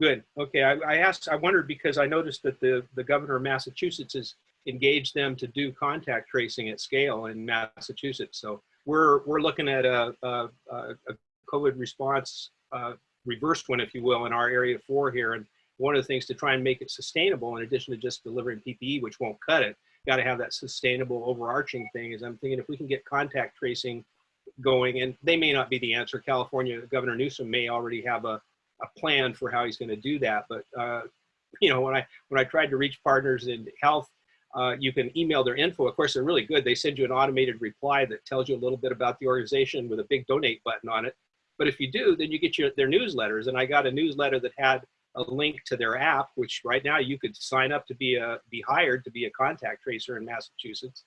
Good. Okay. I, I asked, I wondered because I noticed that the, the governor of Massachusetts has engaged them to do contact tracing at scale in Massachusetts. So we're, we're looking at a, a, a COVID response, uh, reversed one, if you will, in our area four here. And one of the things to try and make it sustainable, in addition to just delivering PPE, which won't cut it, got to have that sustainable overarching thing is I'm thinking if we can get contact tracing going, and they may not be the answer. California, Governor Newsom may already have a, a plan for how he's going to do that. But uh, you know, when I when I tried to reach partners in health, uh, you can email their info. Of course, they're really good. They send you an automated reply that tells you a little bit about the organization with a big donate button on it. But if you do, then you get your their newsletters. And I got a newsletter that had a link to their app, which right now you could sign up to be a be hired to be a contact tracer in Massachusetts.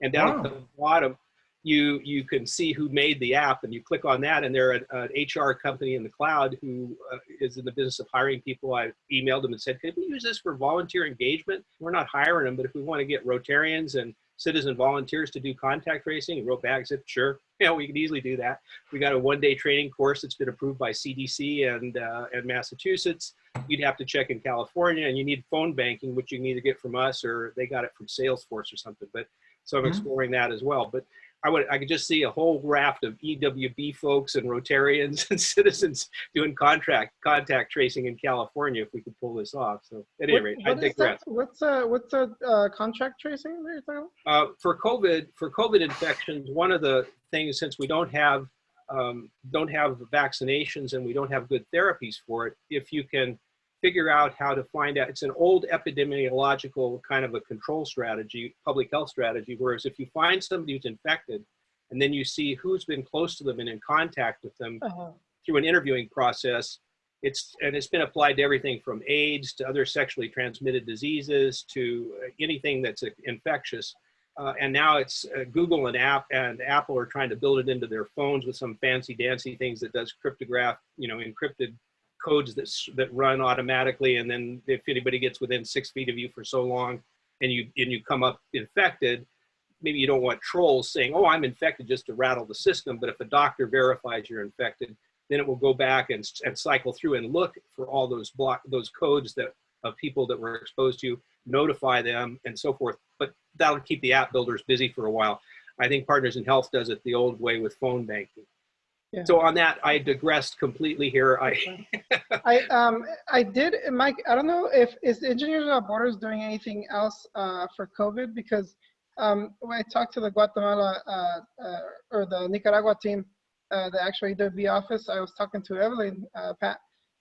And down at the bottom, you you can see who made the app, and you click on that, and they're an, an HR company in the cloud who uh, is in the business of hiring people. I emailed them and said, "Could we use this for volunteer engagement? We're not hiring them, but if we want to get Rotarians and citizen volunteers to do contact tracing," and wrote back, said, "Sure, yeah, we can easily do that." We got a one-day training course that's been approved by CDC and uh, and Massachusetts. You'd have to check in California, and you need phone banking, which you can either get from us or they got it from Salesforce or something. But so I'm Mhm. exploring that as well. But I would I could just see a whole raft of EWB folks and Rotarians and citizens doing contract contact tracing in California if we could pull this off. So at any What- rate, I what that? digress. What's uh what's a uh, contract tracing that you're? Uh, for COVID, for COVID infections, one of the things since we don't have um, don't have vaccinations and we don't have good therapies for it, if you can figure out how to find out, it's an old epidemiological kind of a control strategy, public health strategy. Whereas if you find somebody who's infected, and then you see who's been close to them and in contact with them, Uh-huh. through an interviewing process. It's and it's been applied to everything from AIDS to other sexually transmitted diseases to uh, anything that's uh, infectious. Uh, and now it's uh, Google and app and Apple are trying to build it into their phones with some fancy dancy things that does cryptograph, you know, encrypted codes that that run automatically. And then if anybody gets within six feet of you for so long, and you and you come up infected, maybe you don't want trolls saying, "Oh, I'm infected," just to rattle the system. But if a doctor verifies you're infected, then it will go back and, and cycle through and look for all those block those codes that of people that were exposed to, notify them, and so forth. But that'll keep the app builders busy for a while. I think Partners in Health does it the old way with phone banking. Yeah. So on that, I digressed completely here. I I um I did Mike. I don't know if is Engineers Without Borders doing anything else uh, for COVID because um, when I talked to the Guatemala uh, uh, or the Nicaragua team, uh, the actual EWB office, I was talking to Evelyn uh, Pat,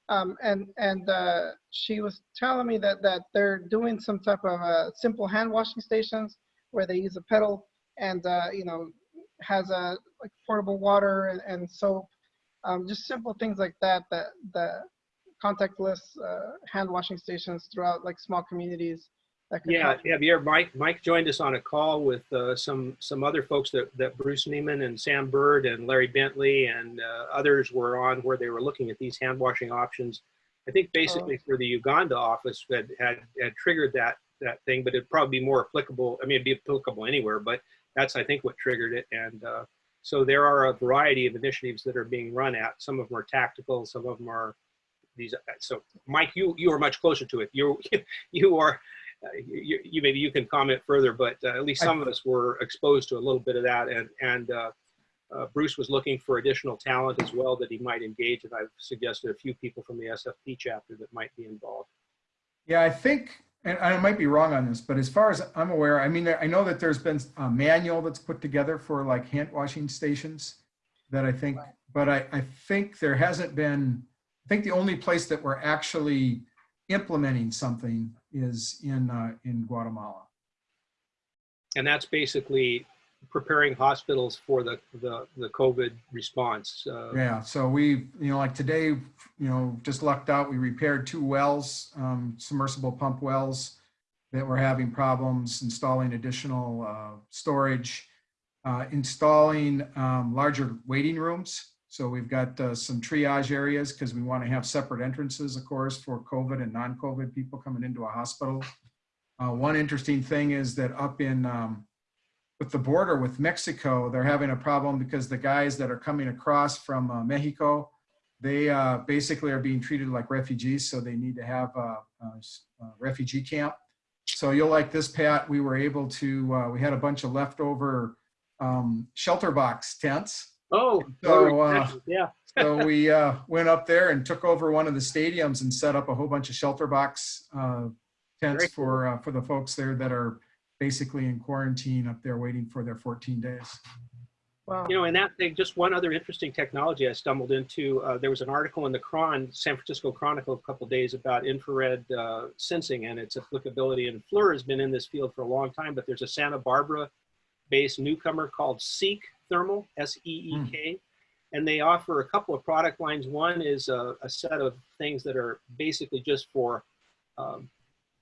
um, and and uh, she was telling me that that they're doing some type of uh, simple hand washing stations where they use a pedal and uh, you know has a like portable water and, and soap um, just simple things like that that the contactless uh, hand washing stations throughout like small communities that Yeah, yeah, Pierre, Mike, Mike joined us on a call with uh, some, some other folks that, that Bruce Neiman and Sam Bird and Larry Bentley and uh, others were on where they were looking at these hand washing options. I think basically for the Uganda office had, had, had triggered that, that thing, but it'd probably be more applicable. I mean, it'd be applicable anywhere, but that's, I think, what triggered it. And uh, So there are a variety of initiatives that are being run at. Some of them are tactical, some of them are these. So Mike, you, you are much closer to it. You, you are, uh, you, you maybe you can comment further, but uh, at least some of us were exposed to a little bit of that. And, and uh, uh, Bruce was looking for additional talent as well that he might engage. And I've suggested a few people from the SFP chapter that might be involved. Yeah, I think, and I might be wrong on this, but as far as I'm aware, I mean, I know that there's been a manual that's put together for like hand washing stations that I think, but I, I think there hasn't been, I think the only place that we're actually implementing something is in, uh, in Guatemala. And that's basically preparing hospitals for the, the, the COVID response. Uh, Yeah, so we, you know, like today, you know, just lucked out, we repaired two wells, um, submersible pump wells that were having problems, installing additional, uh, storage, uh, installing, um, larger waiting rooms. So we've got, uh, some triage areas because we want to have separate entrances, of course, for COVID and non-COVID people coming into a hospital. Uh, one interesting thing is that up in, um, with the border with Mexico, they're having a problem because the guys that are coming across from uh, Mexico, they uh, basically are being treated like refugees, so they need to have a, a, a refugee camp. So you'll like this, Pat. We were able to. Uh, we had a bunch of leftover um, shelter box tents. Oh, So, uh, yeah. So we uh, went up there and took over one of the stadiums and set up a whole bunch of shelter box uh, tents cool. for uh, for the folks there that are basically in quarantine up there waiting for their 14 days. Wow. You know, and that thing, just one other interesting technology I stumbled into. Uh, there was an article in the Cron, San Francisco Chronicle, a couple days about infrared uh, sensing and its applicability. And FLIR has been in this field for a long time, but there's a Santa Barbara-based newcomer called Seek Thermal, S-E-E-K, and they offer a couple of product lines. One is a, a set of things that are basically just for um,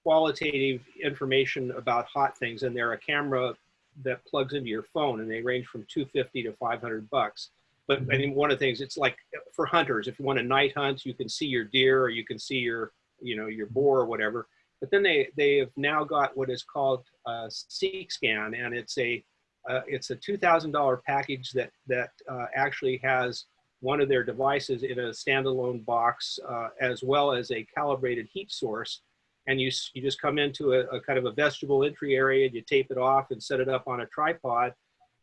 qualitative information about hot things, and they're a camera that plugs into your phone, and they range from 250 to 500 bucks. But I mean, one of the things it's like for hunters, if you want to night hunt, you can see your deer or you can see your, you know, your boar or whatever. But then they they have now got what is called a Seek Scan, and it's a uh, it's a two thousand dollar package that that uh, actually has one of their devices in a standalone box, uh, as well as a calibrated heat source. And you you just come into a, a kind of a vegetable entry area, and you tape it off and set it up on a tripod,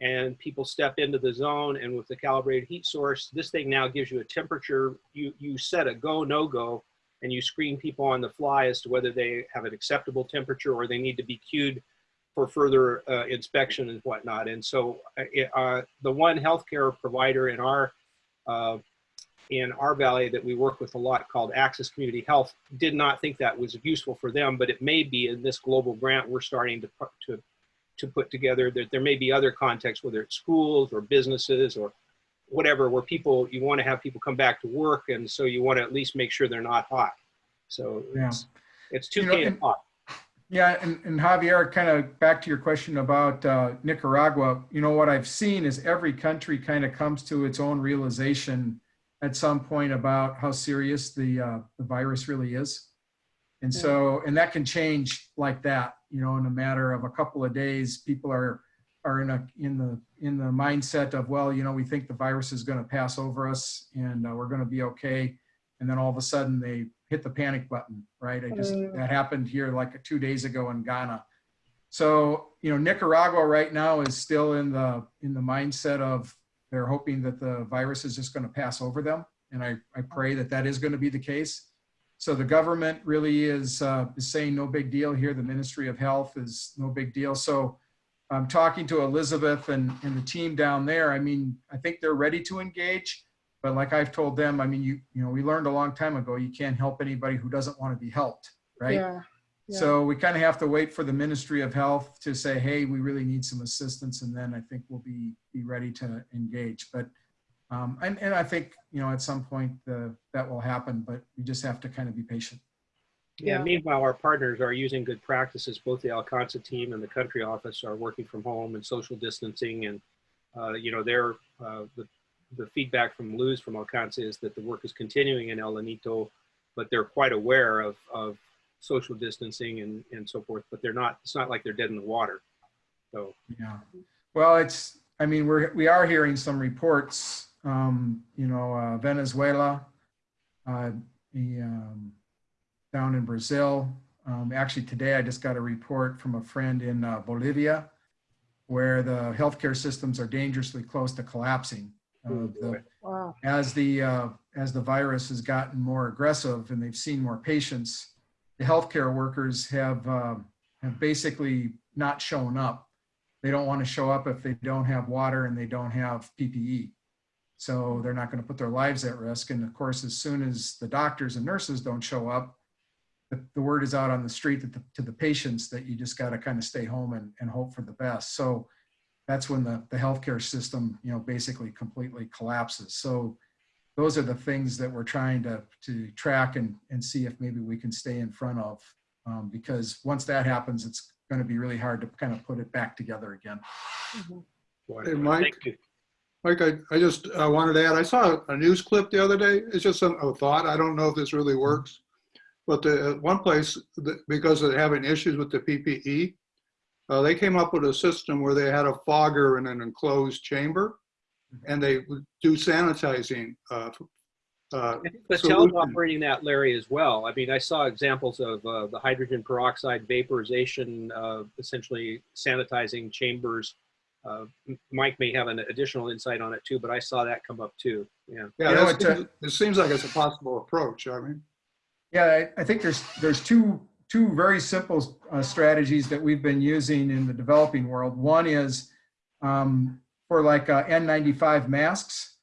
and people step into the zone. And with the calibrated heat source, this thing now gives you a temperature. You you set a go no go and you screen people on the fly as to whether they have an acceptable temperature or they need to be cued for further uh, inspection and whatnot. And so uh, uh, the one healthcare provider in our uh, in our valley that we work with a lot called Access Community Health did not think that was useful for them, but it may be in this global grant we're starting to pu- to to put together. That there may be other contexts, whether it's schools or businesses or whatever, where people you want to have people come back to work, and so you want to at least make sure they're not hot. So Yeah. it's it's You know, and- hot. Yeah, and, and Javier, kind of back to your question about uh, Nicaragua, you know, what I've seen is every country kind of comes to its own realization at some point about how serious the, uh, the virus really is. And so, and that can change like that, you know, in a matter of a couple of days, people are, are in a, in the, in the mindset of, well, you know, we think the virus is going to pass over us and uh, we're going to be okay. And then all of a sudden they hit the panic button, right? I just, Mm. that happened here like two days ago in Ghana. So, you know, Nicaragua right now is still in the, in the mindset of they're hoping that the virus is just going to pass over them. And I, I pray that that is going to be the case. So the government really is, uh, is saying no big deal here. The Ministry of Health is no big deal. So I'm talking to Elizabeth and, and the team down there. I mean, I think they're ready to engage. But like I've told them, I mean, you, you know, we learned a long time ago, you can't help anybody who doesn't want to be helped, right? Yeah. Yeah. So we kind of have to wait for the Ministry of Health to say, hey, we really need some assistance, and then I think we'll be, be ready to engage. But, um, and, and I think, you know, at some point, the, that will happen, but we just have to kind of be patient. Yeah. Yeah. Meanwhile, our partners are using good practices. Both the Alcanza team and the country office are working from home and social distancing. And, uh, you know, their, uh, the, the feedback from Luz from Alcanza is that the work is continuing in El Anito, but they're quite aware of, of social distancing and, and so forth, but they're not, it's not like they're dead in the water. So, Yeah. Well, it's, I mean, we're, we are hearing some reports, um, you know, uh, Venezuela, uh, the, um, down in Brazil. Um, actually, today I just got a report from a friend in uh, Bolivia where the healthcare systems are dangerously close to collapsing. Uh, the, Wow. as the uh, as the virus has gotten more aggressive and they've seen more patients, the healthcare workers have uh, have basically not shown up. They don't want to show up if they don't have water and they don't have PPE. So they're not going to put their lives at risk. And of course, as soon as the doctors and nurses don't show up, the, the word is out on the street the, to the patients that you just got to kind of stay home and, and hope for the best. So that's when the, the healthcare system, you know, basically completely collapses. So those are the things that we're trying to, to track and, and see if maybe we can stay in front of. Um, because once that happens, it's going to be really hard to kind of put it back together again. Hey, Mike. Thank you. Mike, I, I just uh, wanted to add, I saw a news clip the other day. It's just some- a thought. I don't know if this really works. But the, one place, the- because of having issues with the PPE, uh, they came up with a system where they had a fogger in an enclosed chamber and they do sanitizing. uh, uh, I think Battelle's solution. operating that, Larry, as well. I mean, I saw examples of uh, the hydrogen peroxide vaporization, uh, essentially sanitizing chambers. Uh, Mike may have an additional insight on it too, but I saw that come up too. Yeah. Yeah, You know, that's- it's it seems like it's a possible approach. I mean, Yeah, I, I think there's, there's two, two very simple uh, strategies that we've been using in the developing world. One is um, for like uh, N95 masks.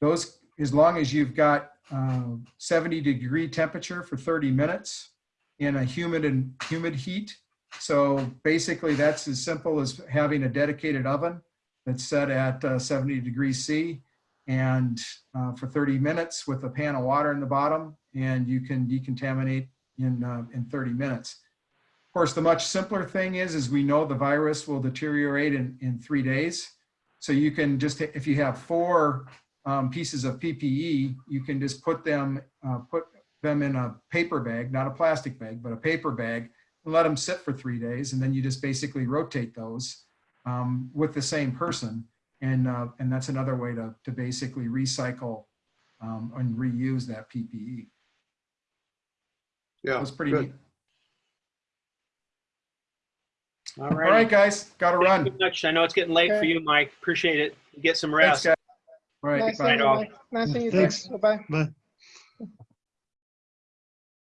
Those, as long as you've got uh, 70 degree temperature for 30 minutes in a humid and humid heat. So basically that's as simple as having a dedicated oven that's set at uh, 70 degrees C and uh, for 30 minutes with a pan of water in the bottom and you can decontaminate in, uh, in 30 minutes. Of course, the much simpler thing is, is we know the virus will deteriorate in, in three days. So you can just, if you have four um, pieces of PPE, you can just put them, uh, put them in a paper bag, not a plastic bag, but a paper bag and let them sit for three days. And then you just basically rotate those um, with the same person. And, uh, and that's another way to, to basically recycle um, and reuse that PPE. yeah. That's pretty good. neat. All All right. right, guys, got to Thank run. you very much. I know it's getting late for you, Mike. Appreciate it. Get some Thanks, rest. guys. All right, Nice bye. seeing you, all. Mike. Nice seeing you. Thanks. Bye-bye. Bye.